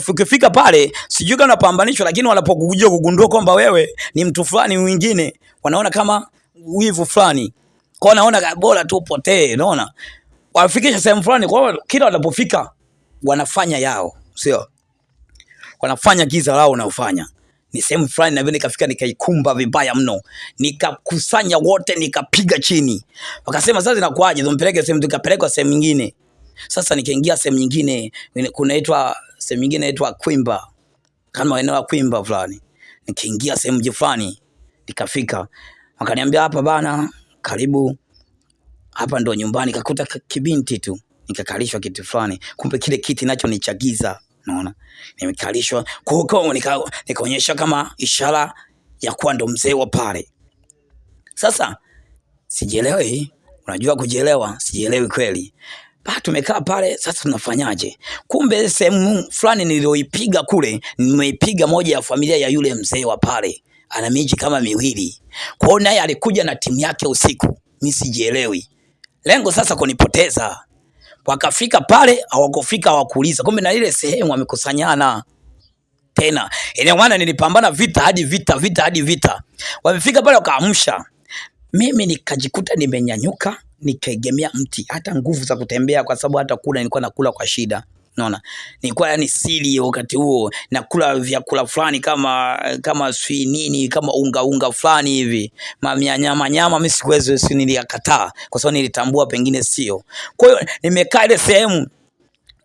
ukifika pale sijui kama unapambanishwa, lakini wanapokuja kugundua kwamba wewe ni mtu fulani mwingine, wanaona kama wivu fulani, kwa naona bora tu upotee. Unaona, wafikisha sehemu fulani, kwa kila wanapofika wanafanya yao, sio? Wanafanya giza lao unaofanya ni sehemu fulani, na vile nikafika nikaikumba vibaya mno, nikakusanya wote nikapiga chini. Wakasema sasa inakuaje, tumpeleke sehemu, tukapelekwa sehemu nyingine. Sasa nikaingia sehemu nyingine kunaitwa sehemu nyingine inaitwa Kwimba, kama eneo la Kwimba fulani. Nikaingia sehemu fulani nikafika, wakaniambia hapa bana, karibu hapa ndo nyumbani. Kakuta kibinti tu, nikakalishwa kiti fulani, kumbe kile kiti nacho ni unaona, nimekalishwa nika, nikaonyesha kama ishara ya kuwa ndo mzee wa pale. Sasa sijielewi, unajua kujielewa, sijielewi kweli Ba, tumekaa pale sasa, tunafanyaje? Kumbe sehemu fulani niliyoipiga kule, nimeipiga moja ya familia ya yule mzee wa pale, ana miji kama miwili. Kwa hiyo naye alikuja na timu yake usiku, mimi sijielewi. Lengo sasa kunipoteza. Wakafika pale, hawakufika hawakuuliza, kumbe na ile sehemu wamekusanyana tena. Ina maana nilipambana vita hadi vita, vita hadi vita. Wamefika pale wakaamsha, mimi nikajikuta nimenyanyuka nikaegemea mti, hata nguvu za kutembea, kwa sababu hata kula nilikuwa nakula kwa shida. Naona nilikuwa yani sili wakati huo, nakula vyakula fulani kama kama si nini kama unga unga fulani hivi nyama nyama, mimi sikuwezo si niliyakataa kwa sababu nilitambua pengine sio. Kwa hiyo nimekaa ile sehemu,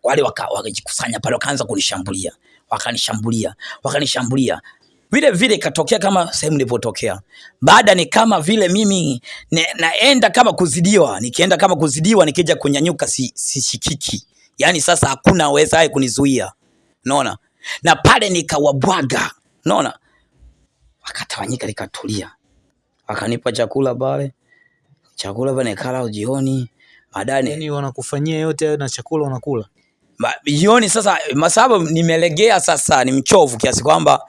wale wakajikusanya pale, wakaanza kunishambulia, wakanishambulia, wakanishambulia vile vile ikatokea kama sehemu nilipotokea. Baada ni kama vile mimi ne, naenda kama kuzidiwa, nikienda kama kuzidiwa, nikija kunyanyuka si, sishikiki. Yaani sasa hakuna wezaye kunizuia. Unaona? Na pale nikawabwaga. Unaona? Wakatawanyika likatulia. wakanipa chakula pale. Chakula pale nikala jioni. Baadaye yani wanakufanyia yote na chakula unakula jioni sasa, masaba nimelegea sasa, ni mchovu kiasi kwamba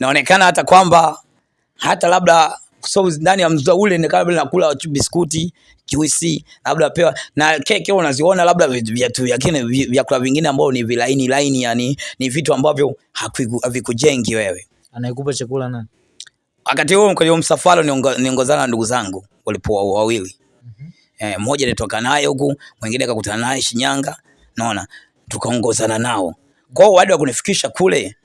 naonekana hata kwamba hata labda so ndani ya mzua ule ni kabla nakula biskuti juisi labda pewa na keki unaziona labda viatu vyakine vyakula vingine ambao ni vilaini laini, yani ni vitu ambavyo havikujengi wewe. Anayekupa chakula nani? Wakati huo kwenye msafara niongozana na ndugu zangu walipoa wawili, mm -hmm. Eh, mmoja nitoka naye huku, mwingine akakutana naye Shinyanga, naona tukaongozana nao. kwao hiyo baada ya kunifikisha kule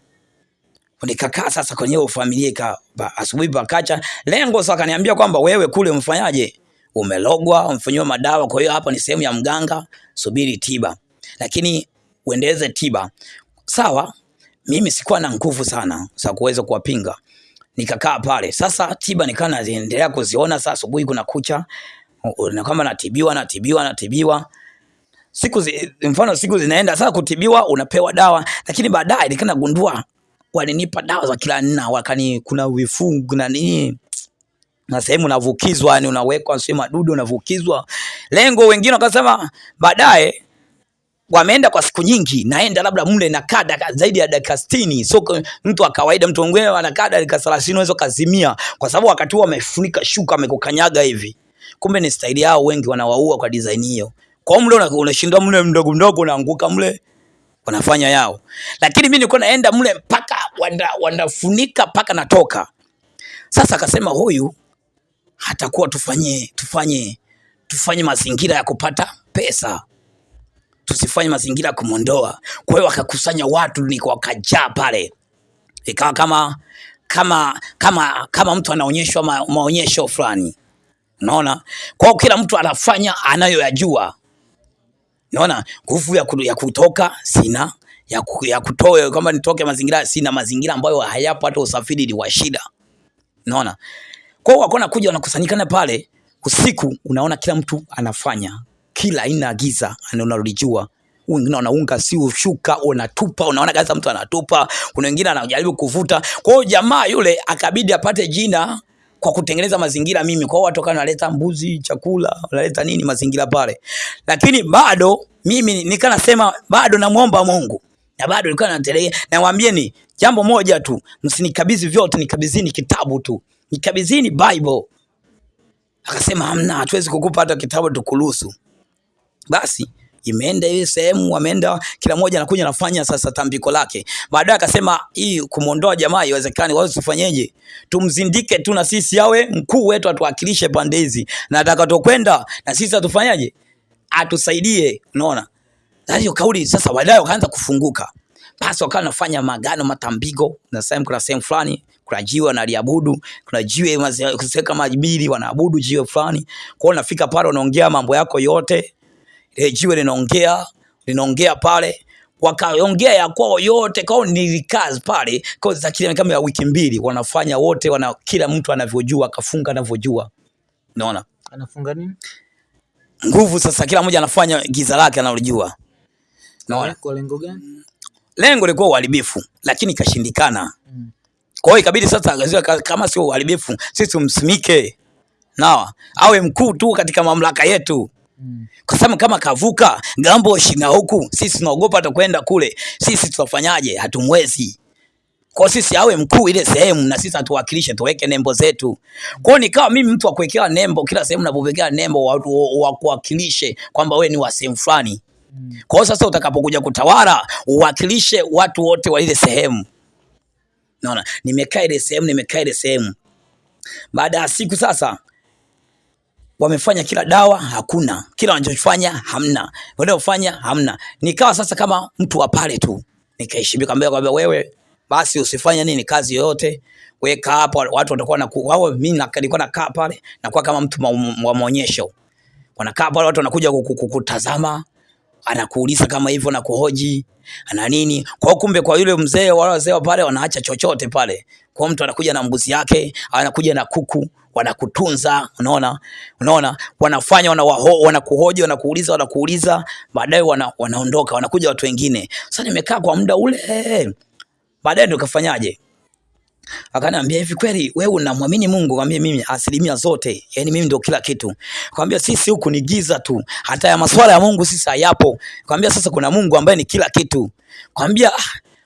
nikakaa sasa kwenye hiyo familia ika asubuhi pakacha. Lengo sasa kaniambia kwamba wewe kule mfanyaje? Umelogwa, umfanyiwa madawa, kwa hiyo hapa ni sehemu ya mganga, subiri tiba. Lakini uendeleze tiba. Sawa, mimi sikuwa na nguvu sana za kuweza kuwapinga. Nikakaa pale. Sasa tiba nikaa naendelea kuziona sasa asubuhi kuna kucha. Na kwamba natibiwa, natibiwa, natibiwa siku zi, mfano siku zinaenda sasa kutibiwa unapewa dawa, lakini baadaye nikana gundua walinipa dawa za kila nna, wakani kuna vifungu na nini na sehemu unavukizwa, yani unawekwa sio madudu unavukizwa. Lengo wengine wakasema baadaye wameenda kwa siku nyingi, naenda labda mle na kada zaidi ya dakika 60. So mtu wa kawaida, mtu mwingine anakaa dakika 30 unaweza kazimia, kwa sababu wakati huo wamefunika shuka, amekukanyaga hivi. Kumbe ni staili yao, wengi wanawaua kwa design hiyo. Kwa mle unashinda mle mdogo mdogo unaanguka mle wanafanya yao. Lakini mimi nilikuwa naenda mle mpaka wanafunika mpaka natoka. Sasa akasema huyu hatakuwa tufanye tufanye tufanye mazingira ya kupata pesa. Tusifanye mazingira ya kumwondoa. Kwa hiyo wakakusanya watu ni wakajaa pale. Ikawa kama kama kama kama mtu anaonyeshwa ma, maonyesho fulani. Unaona? Kwa hiyo kila mtu anafanya anayoyajua. Naona nguvu ya, ya kutoka sina, ya, ya kutoa kama nitoke mazingira sina, mazingira ambayo hayapo, hata usafiri ni wa shida. unaona. kwa hiyo wako nakuja wanakusanyikana pale usiku, unaona kila mtu anafanya kila aina ya giza unalijua wengine wanaunga si ushuka, unatupa, unaona kabisa mtu anatupa. Kuna wengine anajaribu kuvuta. Kwa hiyo jamaa yule akabidi apate jina kwa kutengeneza mazingira mimi. Kwa hiyo watu kana wanaleta mbuzi, chakula, wanaleta nini mazingira pale. Lakini bado mimi nikana sema bado namuomba Mungu. Na bado nilikuwa naendelea nawaambieni jambo moja tu, msinikabidhi vyote, nikabidhini kitabu tu. Nikabidhini Bible. Akasema hamna, hatuwezi kukupa hata kitabu tukuruhusu. Basi imeenda ile sehemu, wameenda kila mmoja anakuja anafanya sasa tambiko lake. Baadaye akasema hii kumuondoa jamaa iwezekani, wao tufanyeje? Tumzindike tu na sisi awe mkuu wetu, atuwakilishe pande hizi, na atakatokwenda na sisi atufanyaje? Atusaidie. Unaona, hiyo kauli sasa. wadai wakaanza kufunguka, basi wakawa nafanya magano, matambiko na sehemu, kuna sehemu fulani kuna jiwe wanaliabudu, kuna jiwe kama mbili wanaabudu jiwe fulani. Kwa hiyo nafika pale, unaongea mambo yako yote ile jiwe linaongea linaongea pale, wakaongea ya kwao yote, kwao nilikaa pale kwa kile kama ya wiki mbili, wanafanya wote wana, kila mtu anavyojua, akafunga anavyojua. Unaona anafunga nini nguvu sasa, kila mmoja anafanya giza lake analojua. Unaona kwa lengo gani? Lengo lilikuwa uharibifu, lakini ikashindikana. Mm. Kwa hiyo ikabidi sasa, kama sio uharibifu, sisi tumsimike nawa awe mkuu tu katika mamlaka yetu. Mm. Kwa sababu kama kavuka gambo shina huku, sisi tunaogopa atakwenda kule, sisi tutafanyaje? Hatumwezi. Kwa sisi awe mkuu ile sehemu na sisi atuwakilishe, tuweke nembo zetu. Kwa nikawa mimi mtu wa kuwekea nembo kila sehemu, napowekea nembo watu wa kuwakilishe kwamba wewe ni wa sehemu fulani. Mm. Kwa hiyo sasa utakapokuja kutawala uwakilishe watu wote wa ile sehemu. Naona nimekaa ile sehemu, nimekaa ile sehemu. Baada ya siku sasa wamefanya kila dawa hakuna, kila wanachofanya hamna, wanaofanya hamna. Nikawa sasa kama mtu wa pale tu, nikaishibika mbele, kwambia wewe basi usifanye nini kazi yoyote, weka hapo, watu watakuwa na wao. Mimi nilikuwa nakaa pale, nakuwa kama mtu wa maonyesho, wanakaa pale, watu wanakuja kukutazama anakuuliza kama hivyo na kuhoji ana nini. Kwa kumbe, kwa yule mzee, wale wazee pale wanaacha chochote pale. Kwa mtu anakuja na mbuzi yake, anakuja na kuku, wanakutunza, unaona, unaona, wanafanya wanawaho, wanakuhoji, wanakuuliza, wanakuuliza, baadaye wana, wanaondoka, wanakuja watu wengine. Sasa nimekaa kwa muda ule, baadaye ndio kafanyaje Akaniambia hivi, kweli wewe unamwamini Mungu? Kwambia mimi asilimia zote, yani mimi ndio kila kitu. Kwambia sisi huku ni giza tu, hata ya masuala ya Mungu sisi hayapo. Kwambia sasa kuna Mungu ambaye ni kila kitu. Kwambia ah,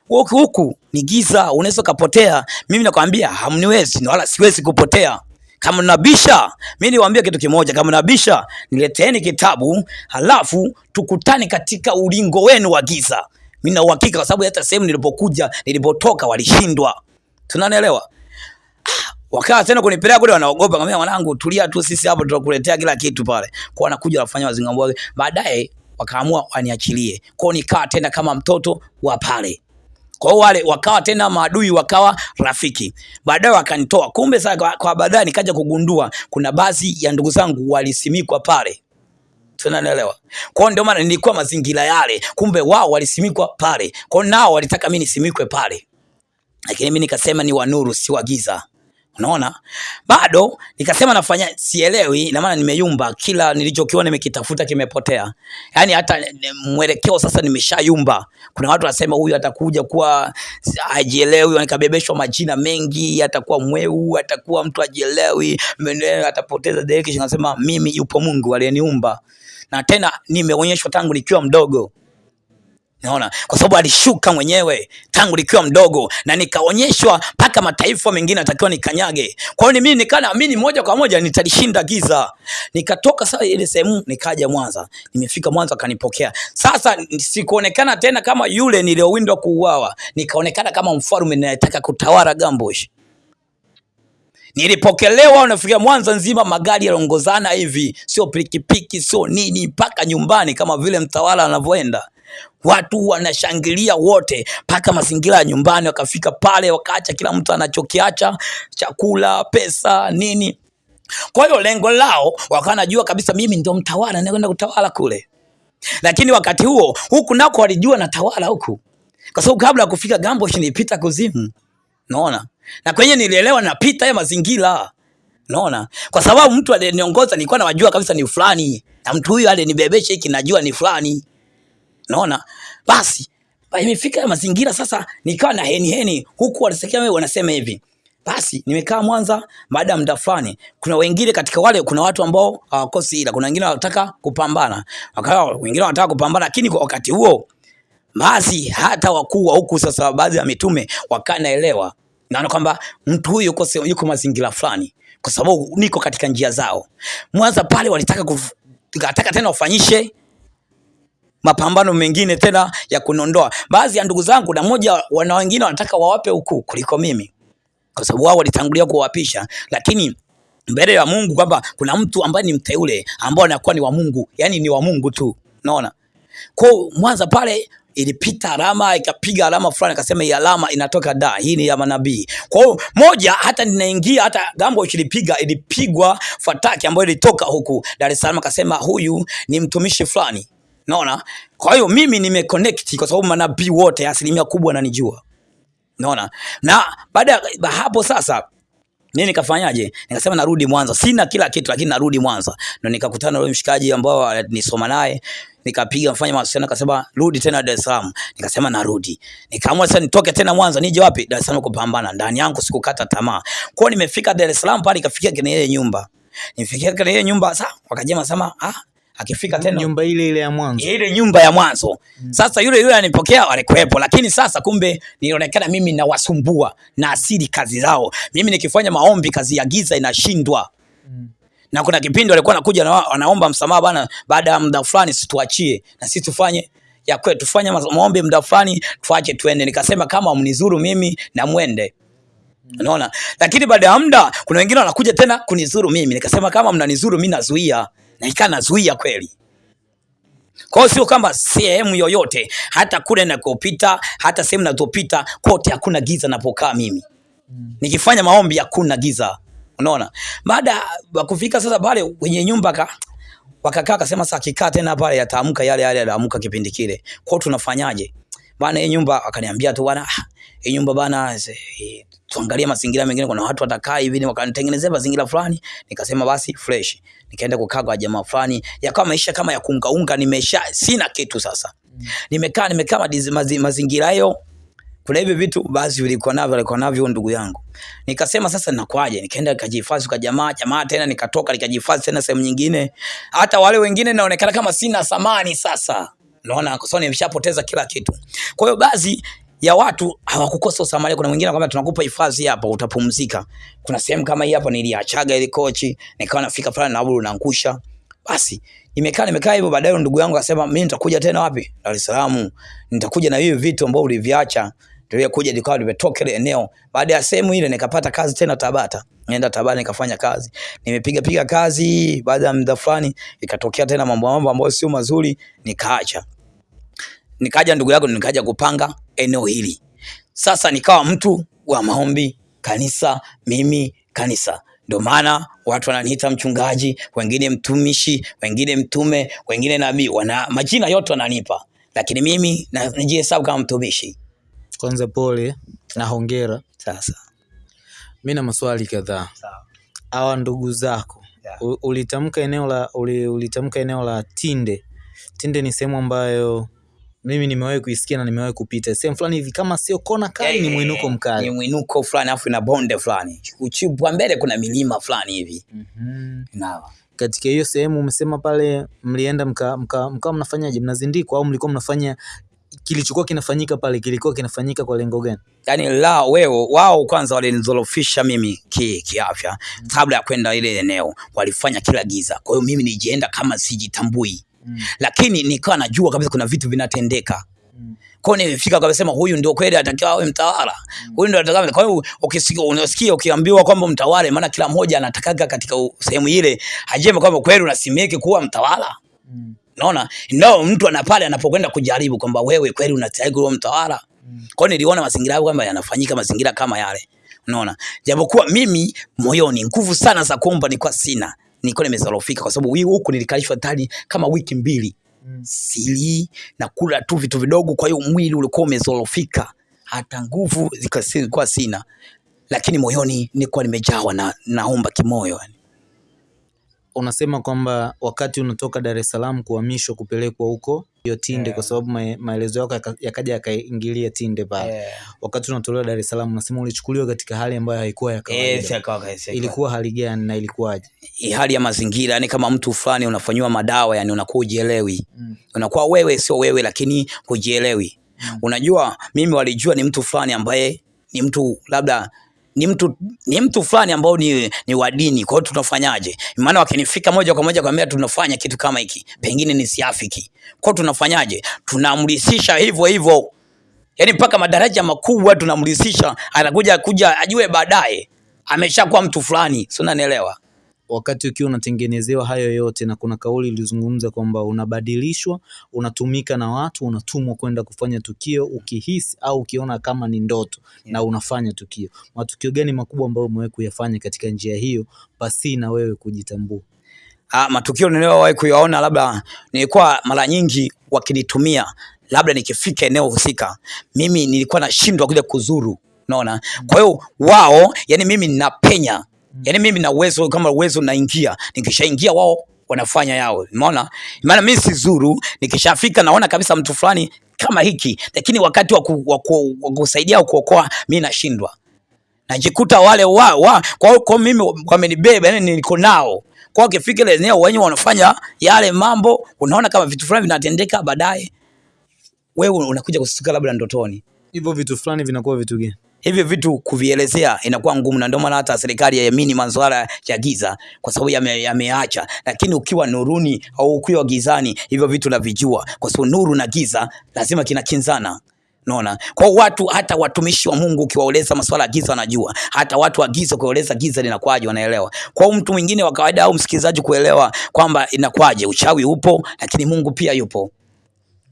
huku huku ni giza, unaweza kupotea. Mimi nakwambia hamniwezi, wala siwezi kupotea. Kama nabisha, mimi niwaambia kitu kimoja, kama nabisha, nileteeni kitabu, halafu tukutane katika ulingo wenu wa giza. Mimi na uhakika, kwa sababu hata sehemu nilipokuja, nilipotoka walishindwa tunanielewa wakaa tena kunipeleka kule, wanaogopa. Ngambia mwanangu, tulia tu, sisi hapo tutakuletea kila kitu pale. Kwa wanakuja wafanya wazingambo, baadaye wakaamua waniachilie. kwao nikaa tena kama mtoto wa pale. Kwa hiyo wale wakawa tena maadui, wakawa rafiki. Baadaye wakanitoa. Kumbe sasa kwa, kwa baadaye nikaja kugundua kuna baadhi ya ndugu zangu walisimikwa pale. Tunanielewa. Kwa hiyo ndio maana nilikuwa mazingira yale. Kumbe wao walisimikwa pale. Kwa nao walitaka mimi nisimikwe pale lakini mimi nikasema ni wa nuru, si wa giza. Unaona, bado nikasema nafanya, sielewi, na maana nimeyumba, kila nilichokiona nimekitafuta kimepotea. Yani hata mwelekeo sasa nimeshayumba. Kuna watu wanasema huyu atakuja kuwa ajielewi, nikabebeshwa majina mengi, atakuwa mweu, atakuwa mtu ajielewi, atapoteza direction. Nasema mimi yupo Mungu aliyeniumba, na tena nimeonyeshwa tangu nikiwa mdogo Naona kwa sababu alishuka mwenyewe tangu likiwa mdogo na nikaonyeshwa mpaka mataifa mengine atakiwa nikanyage. Kwa hiyo mimi nikaa naamini moja kwa moja nitalishinda giza. Nikatoka sasa ile sehemu nikaja Mwanza. Nimefika Mwanza kanipokea. Sasa sikuonekana tena kama yule niliyowindwa kuuawa. Nikaonekana kama mfalme ninayetaka kutawala Gambosh. Nilipokelewa, unafikia Mwanza nzima magari yaliongozana hivi, sio pikipiki, sio nini, mpaka nyumbani kama vile mtawala anavyoenda watu wanashangilia wote, mpaka mazingira ya nyumbani. Wakafika pale, wakaacha kila mtu anachokiacha, chakula, pesa, nini. Kwa hiyo lengo lao wakawa najua kabisa mimi ndio mtawala, naenda kutawala kule. Lakini wakati huo huku nako walijua natawala huku, kwa sababu kabla ya kufika Gambo nilipita kuzimu, naona na kwenye nilielewa napita ya mazingira naona, kwa sababu mtu aliyeniongoza nilikuwa nawajua kabisa ni fulani, na mtu huyu alinibebesha hiki najua ni fulani naona basi imefika mazingira sasa, nikawa na heni heni huku, wanasikia wewe wanasema hivi. Basi nimekaa Mwanza, baada ya muda fulani, kuna wengine katika wale, kuna watu ambao hawakosi ila, kuna wengine wanataka kupambana, wakawa wengine wanataka kupambana, lakini kwa wakati huo basi hata wakuu wa huku sasa, baadhi ya mitume wakanaelewa, naona kwamba mtu huyu yuko, yuko mazingira fulani, kwa sababu niko katika njia zao. Mwanza pale walitaka kuf, tena wafanyishe mapambano mengine tena ya kunondoa. Baadhi ya ndugu zangu, na moja wana wengine wanataka wawape ukuu kuliko mimi, kwa sababu wao walitangulia kuwapisha, lakini mbele ya Mungu kwamba kuna mtu ambaye ni mteule ambao anakuwa ni wa Mungu, yani ni wa Mungu tu, unaona. Kwa Mwanza pale ilipita alama ikapiga alama fulani, akasema hii alama inatoka da, hii ni ya manabii. Kwa hiyo moja, hata ninaingia hata gambo ilipiga ilipigwa fataki ambayo ilitoka huku Dar es Salaam, akasema huyu ni mtumishi fulani Naona? Kwa hiyo mimi nimeconnect kwa sababu manabii wote asilimia kubwa ananijua. Naona? Na baada ya hapo sasa mimi nikafanyaje? Nikasema narudi Mwanza. Sina kila kitu lakini narudi Mwanza. Ndio nikakutana na yule mshikaji ambao nisoma naye, nikapiga mfanya mawasiliano akasema rudi tena Dar es Salaam. Nikasema narudi. Nikaamua sasa nitoke tena Mwanza nije wapi? Dar es Salaam kupambana. Ndani yangu sikukata tamaa. Kwa nimefika Dar es Salaam pale nikafikia kwenye ile nyumba. Nifikia kwenye ile nyumba sasa wakajema sema ah akifika tena nyumba ile ile ya mwanzo, ile nyumba ya mwanzo mm. Sasa yule yule anipokea alikuwepo, lakini sasa kumbe nilionekana mimi nawasumbua na asili kazi zao. Mimi nikifanya maombi kazi ya giza inashindwa mm. Na kuna kipindi walikuwa nakuja na wanaomba msamaha bana, baada ya muda fulani situachie na sisi tufanye ya kwetu, tufanye maombi muda fulani tuache tuende. Nikasema kama mnizuru mimi na mwende mm. Unaona, lakini baada ya muda kuna wengine wanakuja tena kunizuru mimi, nikasema kama mnanizuru mimi nazuia na ikaa nazuia kweli. Kwa hiyo sio kwamba sehemu yoyote, hata kule nakopita, hata sehemu nazopita kote hakuna giza napokaa mimi. Nikifanya maombi hakuna giza. Unaona? Baada ya kufika sasa pale kwenye nyumba ka wakakaa akasema sasa akikaa tena pale yataamka yale yale yaliamka kipindi kile. Kwa tunafanyaje? Bana hii nyumba akaniambia tu bana ah, hii nyumba bana tuangalie mazingira mengine kuna watu watakaa hivi wakanitengenezea mazingira fulani nikasema basi fresh. Nikaenda kukaa kwa jamaa fulani yakawa maisha kama ya kuungaunga nimesha sina kitu sasa. Nimekaa nimekaa mazingira hayo kuna hivi vitu basi vilikuwa navyo alikuwa navyo ndugu yangu. Nikasema sasa ninakwaje? nikaenda nikajihifadhi kwa jamaa jamaa tena nikatoka nikajihifadhi tena sehemu nyingine. Hata wale wengine naonekana kama sina thamani sasa. Naona kwa sababu nimeshapoteza kila kitu. Kwa hiyo baadhi ya watu hawakukosa usamaria kuna mwingine anakuambia tunakupa hifadhi hapa utapumzika. Kuna sehemu kama hii hapa niliachaga ile kochi nikawa nafika fulani na abudu naangusha. Basi nimekaa nimekaa hivyo baadaye ndugu yangu akasema mimi nitakuja tena wapi? Dar es Salaam. Nitakuja na hivi vitu ambavyo uliviacha. Ndio kuja nikawa nimetoka ile eneo. Baada ya sehemu ile nikapata kazi tena Tabata. Nienda Tabata nikafanya kazi. Nimepiga piga kazi. Baada ya muda fulani ikatokea tena mambo mambo ambayo sio mazuri nikaacha. Nikaja ndugu yako nikaja kupanga eneo hili sasa nikawa mtu wa maombi kanisa mimi kanisa ndio maana watu wananiita mchungaji wengine mtumishi wengine mtume wengine nabii wana majina yote wananipa lakini mimi na- najihesabu kama mtumishi Kwanza pole na hongera. sasa Mi na maswali kadhaa. Hawa ndugu zako Yeah. ulitamka eneo la ulitamka eneo la Tinde. Tinde ni sehemu ambayo mimi nimewahi kuisikia na nimewahi kupita. Sehemu fulani hivi, kama sio kona kali, ni mwinuko mkali, ni mwinuko fulani afu ina bonde fulani. Uchipwa mbele kuna milima fulani hivi. Mhm. na Katika hiyo sehemu umesema pale mlienda mka, mka, mkawa mnafanyaje? Mnazindikwa au mlikuwa mnafanya kilichokuwa kinafanyika pale kilikuwa kinafanyika kwa lengo gani? yani la wewe wao kwanza walinizorofisha mimi ki, kiafya. Kabla ya kwenda ile eneo walifanya kila giza. Kwa hiyo mimi nijienda kama sijitambui Mm. lakini nikawa najua kabisa kuna vitu vinatendeka. Mm. kwa hiyo nilifika kabisa huyu ndio kweli atakiwa awe mtawala. Huyu ndio atakiwa kwa hiyo ukisikia unasikia ukiambiwa kwamba mtawala maana kila mmoja anatakaga katika sehemu ile ajeme kwamba kweli unasimike kuwa mtawala. Mm. naona no mtu ana pale anapokwenda kujaribu kwamba wewe kweli unastahili kuwa mtawala. Mm. kwa hiyo niliona mazingira hayo kwamba yanafanyika mazingira kama yale. Unaona? Japokuwa mimi moyoni nguvu sana za kuomba nilikuwa sina nilikuwa nimezorofika kwa sababu huku nilikalishwa tani kama wiki mbili Mm. sili na kula tu vitu vidogo kwa hiyo mwili ulikuwa umezorofika hata nguvu zilikuwa sina lakini moyoni nilikuwa nimejawa na naomba kimoyo yani. Unasema kwamba wakati unatoka Dar es Salaam kuhamishwa kupelekwa huko hiyo Tinde, yeah. kwa sababu ma maelezo yako yaka- yakaja yakaingilia Tinde pale. yeah. Wakati unatolewa Dar es Salaam, unasema ulichukuliwa katika hali ambayo haikuwa ya Eh, kawaida. yes, kwa- Ilikuwa hali gani na ilikuwaje? hali ya mazingira yani kama mtu fulani unafanyiwa madawa yani unakuwa ujielewi Mm. unakuwa wewe sio wewe lakini hujielewi Mm. unajua mimi walijua ni mtu fulani ambaye ni mtu labda ni mtu ni mtu fulani ambao ni, ni wa dini kwa hiyo tunafanyaje? Maana wakinifika moja kwa moja kwambia tunafanya kitu kama hiki pengine ni siafiki. Kwa hiyo tunafanyaje? Tunamrisisha hivyo hivyo. Yani mpaka madaraja makubwa tunamrisisha, anakuja kuja ajue baadaye ameshakuwa mtu fulani. Si unanielewa Wakati ukiwa unatengenezewa hayo yote, na kuna kauli ilizungumza kwamba unabadilishwa, unatumika na watu, unatumwa kwenda kufanya tukio ukihisi au ukiona kama ni ndoto yeah. na unafanya tukio. Matukio gani makubwa ambayo umewahi kuyafanya katika njia hiyo pasi na wewe kujitambua? Ah, matukio niliyowahi kuyaona labda nilikuwa mara nyingi wakinitumia labda nikifika eneo husika mimi nilikuwa nashindwa kuja kuzuru unaona kwa hiyo wao yani mimi ninapenya yani mimi na uwezo kama uwezo naingia nikishaingia wao wanafanya yao. Umeona? Maana mimi si zuru nikishafika naona kabisa mtu fulani kama hiki lakini wakati wa ku- wa ku- wa kusaidia au kuokoa mimi nashindwa. Najikuta wale wa, wa kwa, kwa mimi wamenibeba yani niko nao. Kwa ukifika ile eneo wenyewe wanafanya yale mambo unaona kama vitu fulani vinatendeka baadaye. Wewe unakuja kustuka labda ndotoni. Hivyo vitu fulani vinakuwa vitu gani? Hivyo vitu kuvielezea inakuwa ngumu na ndio maana hata serikali haiamini masuala ya giza kwa sababu yame- yameacha. Lakini ukiwa nuruni au ukiwa gizani hivyo vitu navijua kwa sababu nuru na giza lazima kinakinzana. Naona kwa watu hata watumishi wa Mungu ukiwaeleza masuala ya giza wanajua. Hata watu wa giza ukiwaeleza giza linakwaje wanaelewa. Kwa mtu mwingine wa kawaida au msikilizaji kuelewa kwamba inakwaje uchawi upo lakini Mungu pia yupo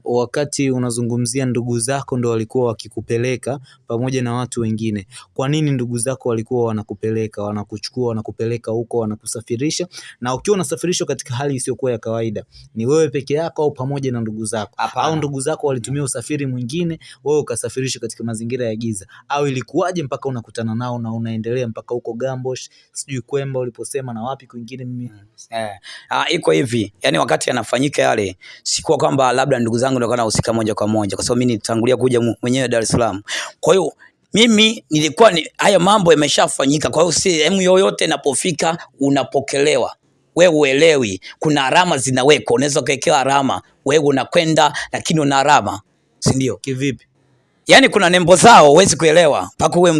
wakati unazungumzia ndugu zako ndo walikuwa wakikupeleka pamoja na watu wengine, kwa nini ndugu zako walikuwa wanakupeleka, wanakuchukua, wanakupeleka huko, wanakusafirisha? Na ukiwa unasafirishwa katika hali isiyokuwa ya kawaida, ni wewe peke yako au pamoja na ndugu zako? Au ndugu zako walitumia usafiri mwingine, wewe ukasafirishwa katika mazingira ya giza, au ilikuwaje mpaka unakutana nao na unaendelea mpaka huko Gambosh, sijui Kwemba uliposema na wapi kwingine mimi? Eh, ah, iko hivi. Yani, wakati yanafanyika yale, sikuwa kwamba labda ndugu zangu ndio nahusika moja kwa moja, kwa sababu mimi nitangulia kuja mwenyewe Dar es Salaam. Kwa hiyo mimi nilikuwa ni, haya mambo yameshafanyika. Kwa hiyo sehemu yoyote inapofika unapokelewa, wewe uelewi, kuna alama zinawekwa, unaweza ukawekewa alama, wewe unakwenda lakini una alama, si ndio? kivipi? Yani kuna nembo zao huwezi kuelewa mpaka uwe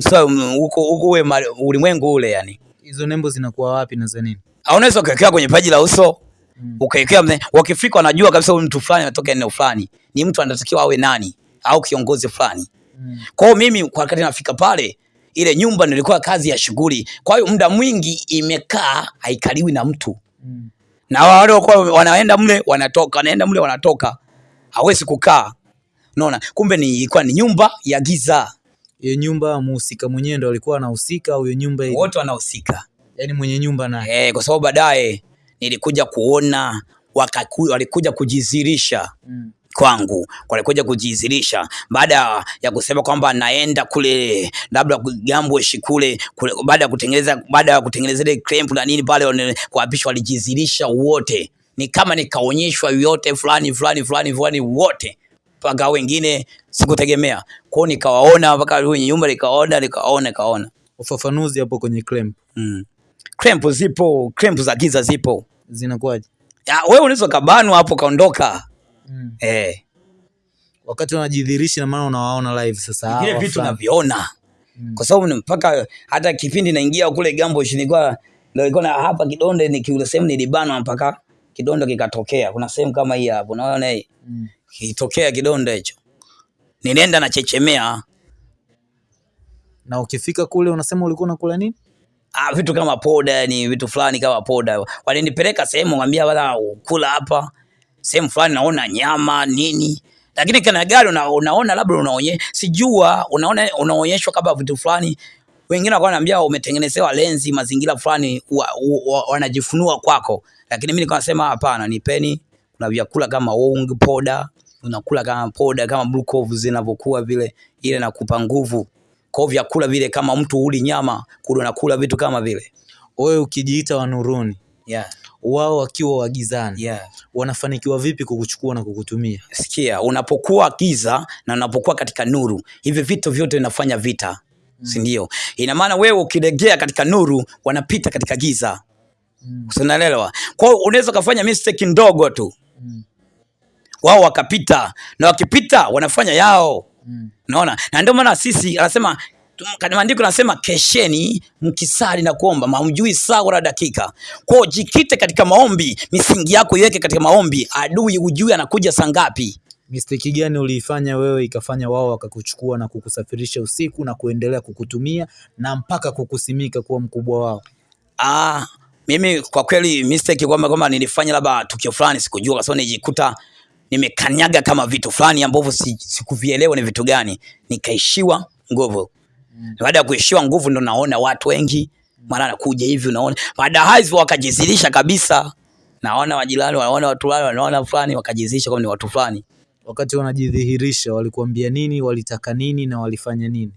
huko huko uwe ulimwengu ule yani Hizo nembo zinakuwa wapi na za nini? unaweza ukawekewa kwenye paji la uso Mm. ukawekewa mne- wakifika wanajua kabisa huyu mtu fulani anatoka eneo fulani. Ni mtu anatakiwa awe nani? Au kiongozi fulani. Mm. kwa hiyo mimi kwa wakati nafika pale ile nyumba nilikuwa kazi ya shughuli. Kwa hiyo muda mwingi imekaa haikaliwi na mtu. Mm. na wale walikuwa wanaenda mle wanatoka wanaenda mle wanatoka. Hawezi kukaa. Unaona? Kumbe ni ilikuwa ni nyumba ya giza. Hiyo nyumba muhusika mwenyewe ndo alikuwa anahusika au hiyo nyumba wote wanahusika. Yani mwenye nyumba naye? eh, kwa sababu baadaye nilikuja kuona wakaku, walikuja kujizirisha Mm. kwangu. Walikuja kujizirisha. Baada ya kusema kwamba naenda kule labda Gambweshi kule, kule baada ya kutengeneza baada ya kutengeneza ile cramp na nini pale kuapishwa walijizirisha wote. Ni kama nikaonyeshwa yote fulani fulani fulani fulani wote. Mpaka wengine sikutegemea. Kwao nikawaona mpaka nyumba nikaona nikaona nikaona Ufafanuzi hapo kwenye cramp mm. Clamp zipo cramp za giza zipo zinakuwaje? Ya, wewe unaweza kabanwa hapo kaondoka Mm. eh Wakati wanajidhihirisha na maana unawaona live sasa vile vitu unaviona naviona Mm. kwa sababu ni mpaka hata kipindi naingia kule Gambo nilikuwa nilikuwa na hapa kidonde nikiule sehemu nilibanwa mpaka kidonde kikatokea. Kuna sehemu kama hii hapo, unaona hii Mm. kitokea kidonde hicho, nilienda nachechemea. Na ukifika kule unasema ulikuwa unakula nini? Ah, vitu kama poda, ni vitu fulani kama poda. Walinipeleka sehemu, ngambia bana, kula hapa sehemu fulani, naona nyama nini, lakini kana gari una, unaona labda unaonye sijua unaona unaonyeshwa kama vitu fulani. Wengine wakawa wananiambia umetengenezewa lenzi mazingira fulani wa, wa, wanajifunua kwako, lakini mimi nilikuwa nasema hapana, nipeni. Kuna vyakula kama wong poda, unakula kama poda kama blue zinavyokuwa vile, ile nakupa nguvu kwa hiyo vyakula vile, kama mtu uli nyama kule unakula vitu kama vile Wewe ukijiita wa nuruni, yeah, wao wakiwa wagizani yeah. wanafanikiwa vipi kukuchukua na kukutumia? Sikia, unapokuwa giza na unapokuwa katika nuru, hivi vitu vyote vinafanya vita, si ndio? Ina maana wewe ukilegea katika nuru, wanapita katika giza, Mm. unaelewa? Kwa hiyo unaweza ukafanya mistake ndogo tu, Mm. wao wakapita, na wakipita wanafanya yao Mm. Unaona? Na ndio maana sisi anasema maandiko anasema kesheni mkisali na kuomba, hamjui saa wala dakika. Kwao jikite katika maombi, misingi yako iweke katika maombi, adui ujui anakuja saa ngapi. Mistake gani uliifanya wewe ikafanya wao wakakuchukua na kukusafirisha usiku na kuendelea kukutumia na mpaka kukusimika kuwa mkubwa wao? Ah, mimi kwa kweli mistake kwamba kwamba nilifanya labda tukio fulani sikujua, kwa sababu nijikuta nimekanyaga kama vitu fulani ambavyo sikuvielewa si- ni vitu gani, nikaishiwa nguvu. Baada ya kuishiwa nguvu, ndo naona watu wengi mara anakuja hivi, unaona baada hizo wakajizilisha kabisa, naona majirani wanaona watu wale wanaona fulani, wakajizilisha kama ni watu fulani. Wakati wanajidhihirisha walikuambia nini, walitaka nini na walifanya nini?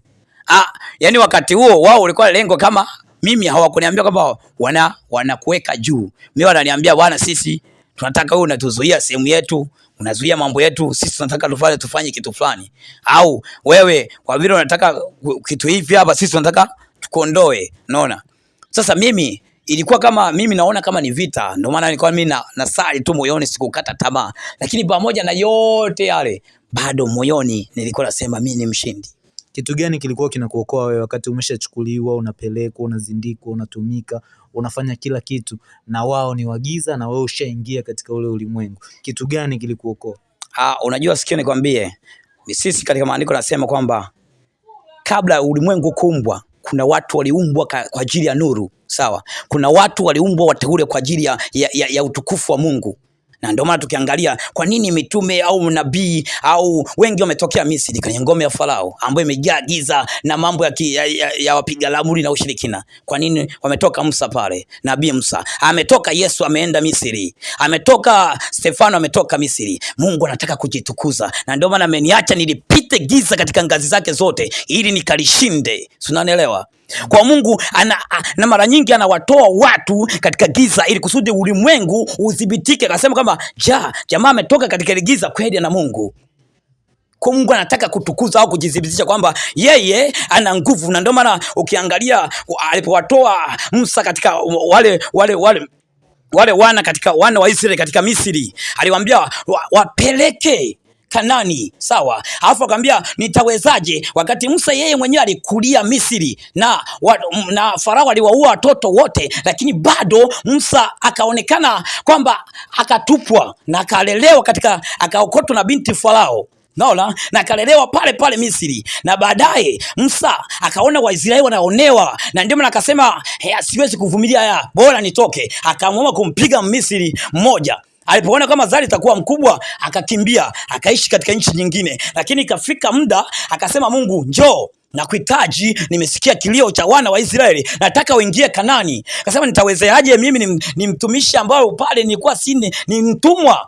Ah, yani wakati huo wao ulikuwa lengo kama mimi, hawakuniambia kwamba wana wanakuweka juu. Mimi wananiambia bwana, sisi tunataka wewe unatuzuia sehemu yetu, unazuia mambo yetu, sisi tunataka tufanye tufanye kitu fulani, au wewe kwa vile unataka kitu hivi hapa, sisi tunataka tukondoe. Unaona? Sasa mimi ilikuwa kama mimi naona kama ni vita, ndio maana nilikuwa mimi na, nasali tu moyoni, sikukata tamaa, lakini pamoja na yote yale, bado moyoni nilikuwa nasema mimi ni mshindi. Kitu gani kilikuwa kinakuokoa wewe wakati umeshachukuliwa, unapelekwa, unazindikwa, unatumika, unafanya kila kitu na wao ni wagiza na wewe ushaingia katika ule ulimwengu? Kitu gani kilikuokoa? Ah, unajua sikio nikwambie, sisi katika maandiko nasema kwamba kabla ya ulimwengu kuumbwa kuna watu waliumbwa kwa ajili ya nuru, sawa? Kuna watu waliumbwa wateule kwa ajili ya, ya, ya, ya utukufu wa Mungu. Na ndio maana tukiangalia kwa nini mitume au nabii au wengi wametokea Misri kwenye ngome ya Farao ambayo imejaa giza na mambo ya, ki, ya, ya, ya wapiga lamuri na ushirikina. Kwa nini wametoka Musa pale? Nabii Musa ametoka, Yesu ameenda Misri, ametoka Stefano ametoka Misri. Mungu anataka kujitukuza, na ndio maana ameniacha nilipite giza katika ngazi zake zote ili nikalishinde. Unanielewa? Kwa Mungu ana, na mara nyingi anawatoa watu katika giza ili kusudi ulimwengu udhibitike. Akasema kwamba ja jamaa ametoka katika ile giza kweli na Mungu. Kwa Mungu anataka kutukuza au kujidhibitisha kwamba yeye ana nguvu, na ndio maana ukiangalia alipowatoa Musa katika wale wale wale wale wana katika wana wa Israeli katika Misri, aliwaambia wa, wapeleke Kanani, sawa. Alafu akamwambia nitawezaje, wakati Musa yeye mwenyewe alikulia Misri na, wa, na Farao aliwaua watoto wote, lakini bado Musa akaonekana kwamba akatupwa na akalelewa katika akaokotwa na binti Farao. Naona na akalelewa pale pale Misri, na baadaye Musa akaona Waisraeli wanaonewa, na ndio maana akasema siwezi kuvumilia haya, bora nitoke. Akaamua kumpiga Misri mmoja alipoona kama Zari itakuwa mkubwa akakimbia akaishi katika nchi nyingine, lakini ikafika muda akasema, Mungu njoo nakuhitaji, nimesikia kilio cha wana wa Israeli, nataka uingie Kanani. Akasema, nitawezeaje? Mimi ni, ni mtumishi ambao pale nilikuwa si ni mtumwa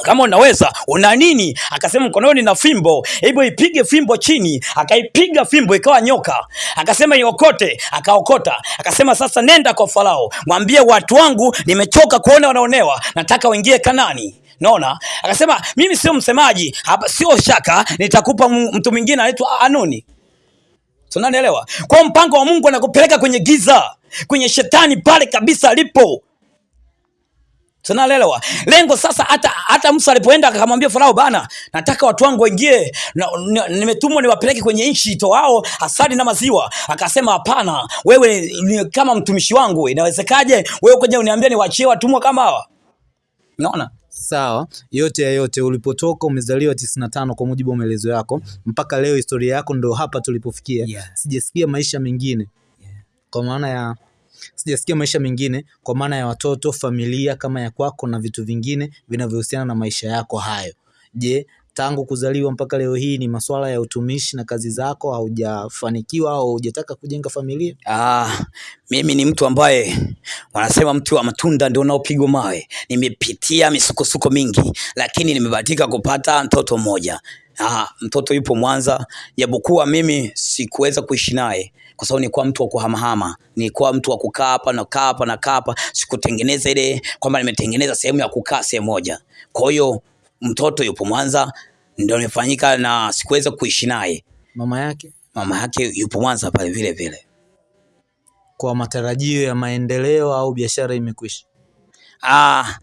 kama unaweza una nini? Akasema mkononi na fimbo, hebu ipige fimbo chini. Akaipiga fimbo ikawa nyoka, akasema iokote, akaokota. Akasema sasa nenda kwa Farao, mwambie watu wangu nimechoka kuona wanaonewa, nataka waingie Kanani. Naona akasema mimi sio msemaji hapa, sio shaka, nitakupa mtu mwingine anaitwa Anuni. Tunanielewa? Kwa mpango wa Mungu anakupeleka kwenye giza, kwenye shetani pale kabisa alipo Tunaelewa lengo sasa. Hata hata Musa alipoenda akamwambia Farao, bana, nataka watu wangu waingie, nimetumwa niwapeleke kwenye nchi itoao asali na maziwa. Akasema hapana, wewe ni kama mtumishi wangu, inawezekaje wewe kuja uniambia niwaachie watumwa kama hawa? Unaona? Sawa, yote ya yote, ulipotoka umezaliwa tisini na tano kwa mujibu wa maelezo yako, mpaka leo historia yako ndo hapa tulipofikia. Yeah. Sijasikia maisha mengine, yeah. Kwa maana ya Sijasikia maisha mengine kwa maana ya watoto, familia kama ya kwako na vitu vingine vinavyohusiana na maisha yako hayo. Je, tangu kuzaliwa mpaka leo hii ni masuala ya utumishi na kazi zako, haujafanikiwa au hujataka kujenga familia? Ah, mimi ni mtu ambaye wanasema mtu wa matunda ndio unaopigwa mawe. Nimepitia misukosuko mingi, lakini nimebahatika kupata mtoto mmoja. Ah, mtoto yupo Mwanza, japokuwa mimi sikuweza kuishi naye kwa sababu nilikuwa mtu wa kuhamahama, nilikuwa mtu wa kukaa hapa na kaa hapa na kaa hapa, sikutengeneza ile kwamba nimetengeneza sehemu ya kukaa sehemu moja. Kwa hiyo mtoto yupo Mwanza, ndio nimefanyika na sikuweza kuishi naye. Mama yake, mama yake yupo Mwanza pale vile vile. Kwa matarajio ya maendeleo au biashara imekwisha? Ah,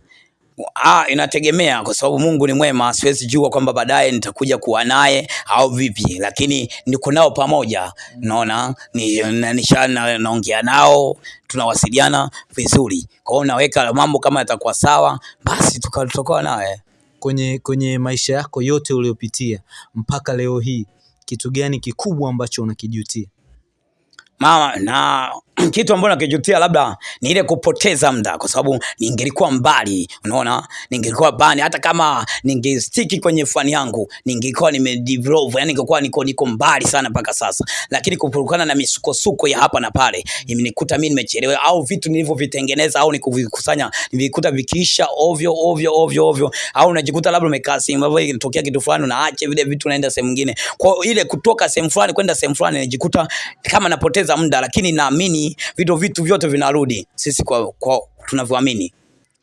Ah, inategemea kwa sababu Mungu ni mwema, siwezi jua kwamba baadaye nitakuja kuwa naye au vipi, lakini niko nao pamoja, naona ni, nisha na, naongea nao tunawasiliana vizuri. Kwa hiyo naweka mambo kama yatakuwa sawa, basi tutakuwa naye. Kwenye, kwenye maisha yako yote uliyopitia mpaka leo hii, kitu gani kikubwa ambacho unakijutia? mama na kitu ambacho nakijutia labda ni ile kupoteza muda, kwa sababu ningelikuwa mbali, unaona, ningelikuwa bani, hata kama ningestiki kwenye fani yangu ningekuwa nimedevelop, yani ningekuwa niko niko mbali sana mpaka sasa, lakini kupurukana na misukosuko ya hapa na pale imenikuta mimi nimechelewa, au vitu nilivyovitengeneza au nikuvikusanya nilikuta vikiisha ovyo ovyo ovyo ovyo, au unajikuta labda umekaa sehemu ambapo inatokea kitu fulani unaacha vile vitu unaenda sehemu nyingine. Kwa ile kutoka sehemu fulani kwenda sehemu fulani najikuta kama napoteza muda, lakini naamini vitu vitu vyote vinarudi sisi kwa, kwa tunavyoamini.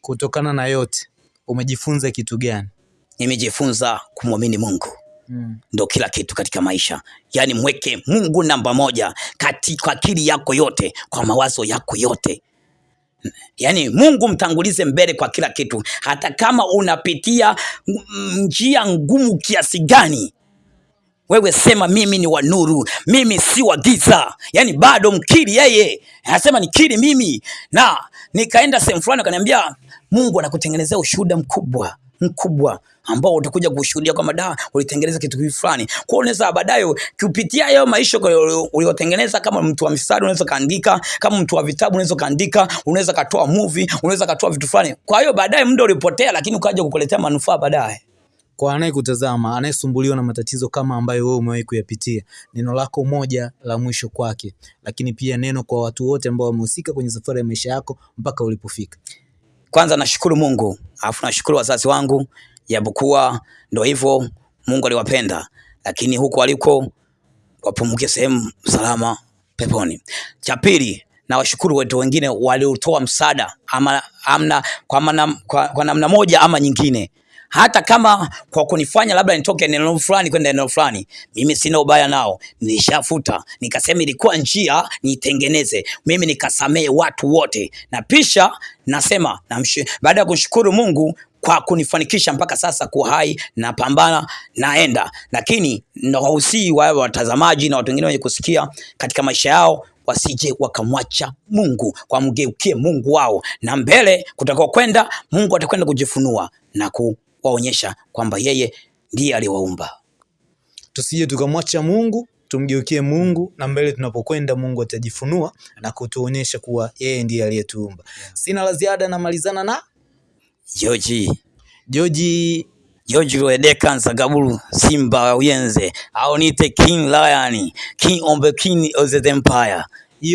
Kutokana na yote umejifunza kitu gani? Nimejifunza kumwamini Mungu mm. Ndo kila kitu katika maisha, yaani mweke Mungu namba moja katika akili yako yote, kwa mawazo yako yote Yaani Mungu mtangulize mbele kwa kila kitu, hata kama unapitia njia ngumu kiasi gani, wewe sema mimi ni wa nuru, mimi si wa giza. Yani bado mkiri yeye, anasema nikiri mimi. Na nikaenda sehemu fulani, akaniambia Mungu anakutengenezea ushuhuda mkubwa mkubwa ambao utakuja kushuhudia kwamba da ulitengeneza kitu hivi fulani. Kwa hiyo unaweza baadaye kupitia hayo maisha uliyotengeneza, kama mtu wa mistari unaweza kaandika, kama mtu wa vitabu unaweza kaandika, unaweza katoa movie, unaweza katoa vitu fulani. Kwa hiyo baadaye muda ulipotea, lakini ukaja kukuletea manufaa baadaye. Kwa anayekutazama anayesumbuliwa na matatizo kama ambayo wewe umewahi kuyapitia, neno lako moja la mwisho kwake, lakini pia neno kwa watu wote ambao wamehusika kwenye safari ya maisha yako mpaka ulipofika. Kwanza nashukuru Mungu, alafu nashukuru wazazi wangu, japokuwa ndo hivyo Mungu aliwapenda, lakini huko waliko wapumuke sehemu salama peponi. Cha pili, nawashukuru watu wengine waliotoa msaada ama amna, kwa, manam, kwa, kwa namna moja ama nyingine hata kama kwa kunifanya labda nitoke eneo fulani kwenda eneo fulani, mimi sina ubaya nao, nilishafuta nikasema ilikuwa njia nitengeneze, mimi nikasamehe watu wote, na pisha nasema namsh- baada ya kumshukuru Mungu kwa kunifanikisha mpaka sasa kuwa hai, napambana naenda, lakini nawahusii wale watazamaji na watu wengine wenye kusikia katika maisha yao wasije wakamwacha Mungu, kwa mgeukie Mungu wao, na mbele kutakao kwenda, Mungu atakwenda kujifunua na kuwaonyesha kwamba yeye ndiye aliwaumba. Tusije tukamwacha Mungu, tumgeukie Mungu, na mbele tunapokwenda Mungu atajifunua na kutuonyesha kuwa yeye ndiye aliyetuumba. Sina la ziada, namalizana na Joji Joji George Lwedeka Nsagabulu Simba Uyenze au niite King Lion, King of the King of the Empire.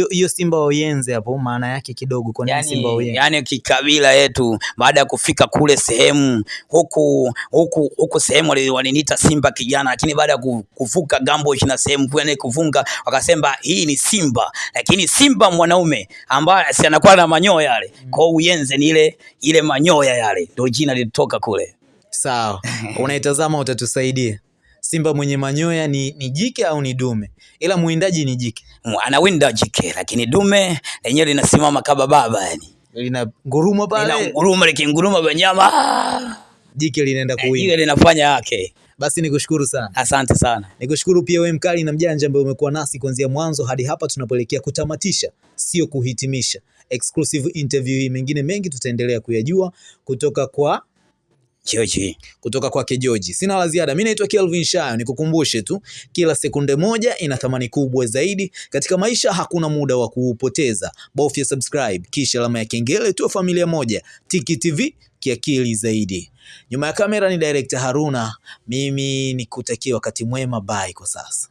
Hiyo Simba Uyenze hapo, maana yake kidogo, kwa nini Simba yani, Uyenze? yani kikabila yetu baada ya kufika kule sehemu huku huku huku sehemu walinita waliniita Simba kijana, lakini baada ya kuvuka gambo na sehemu yani kuvunga, wakasema hii ni Simba, lakini Simba mwanaume ambaye si anakuwa na manyoya yale. mm. Kwa Uyenze ni ile ile manyoya yale, ndio jina lilitoka kule. Sawa, unaitazama utatusaidia. Simba mwenye manyoya ni, ni jike au ni dume? Ila mwindaji ni jike, Anawinda jike, lakini dume lenyewe linasimama kama baba yani. lina nguruma pale, Linanguruma likinguruma benyama, ah, jike linaenda kuwinda. jike linafanya yake. Basi nikushukuru sana. Asante sana. Nikushukuru pia wewe mkali na mjanja ambaye umekuwa nasi kuanzia mwanzo hadi hapa tunapoelekea kutamatisha, sio kuhitimisha. Exclusive interview hii, mengine mengi tutaendelea kuyajua kutoka kwa George. kutoka kwake Joji. Sina la ziada. Mimi naitwa Kelvin Shayo, nikukumbushe tu kila sekunde moja ina thamani kubwa zaidi katika maisha. Hakuna muda wa kuupoteza, bofya subscribe kisha alama ya kengele, tuwe familia moja. Tiki TV kiakili zaidi. Nyuma ya kamera ni director Haruna, mimi nikutakia wakati mwema. Bye kwa sasa.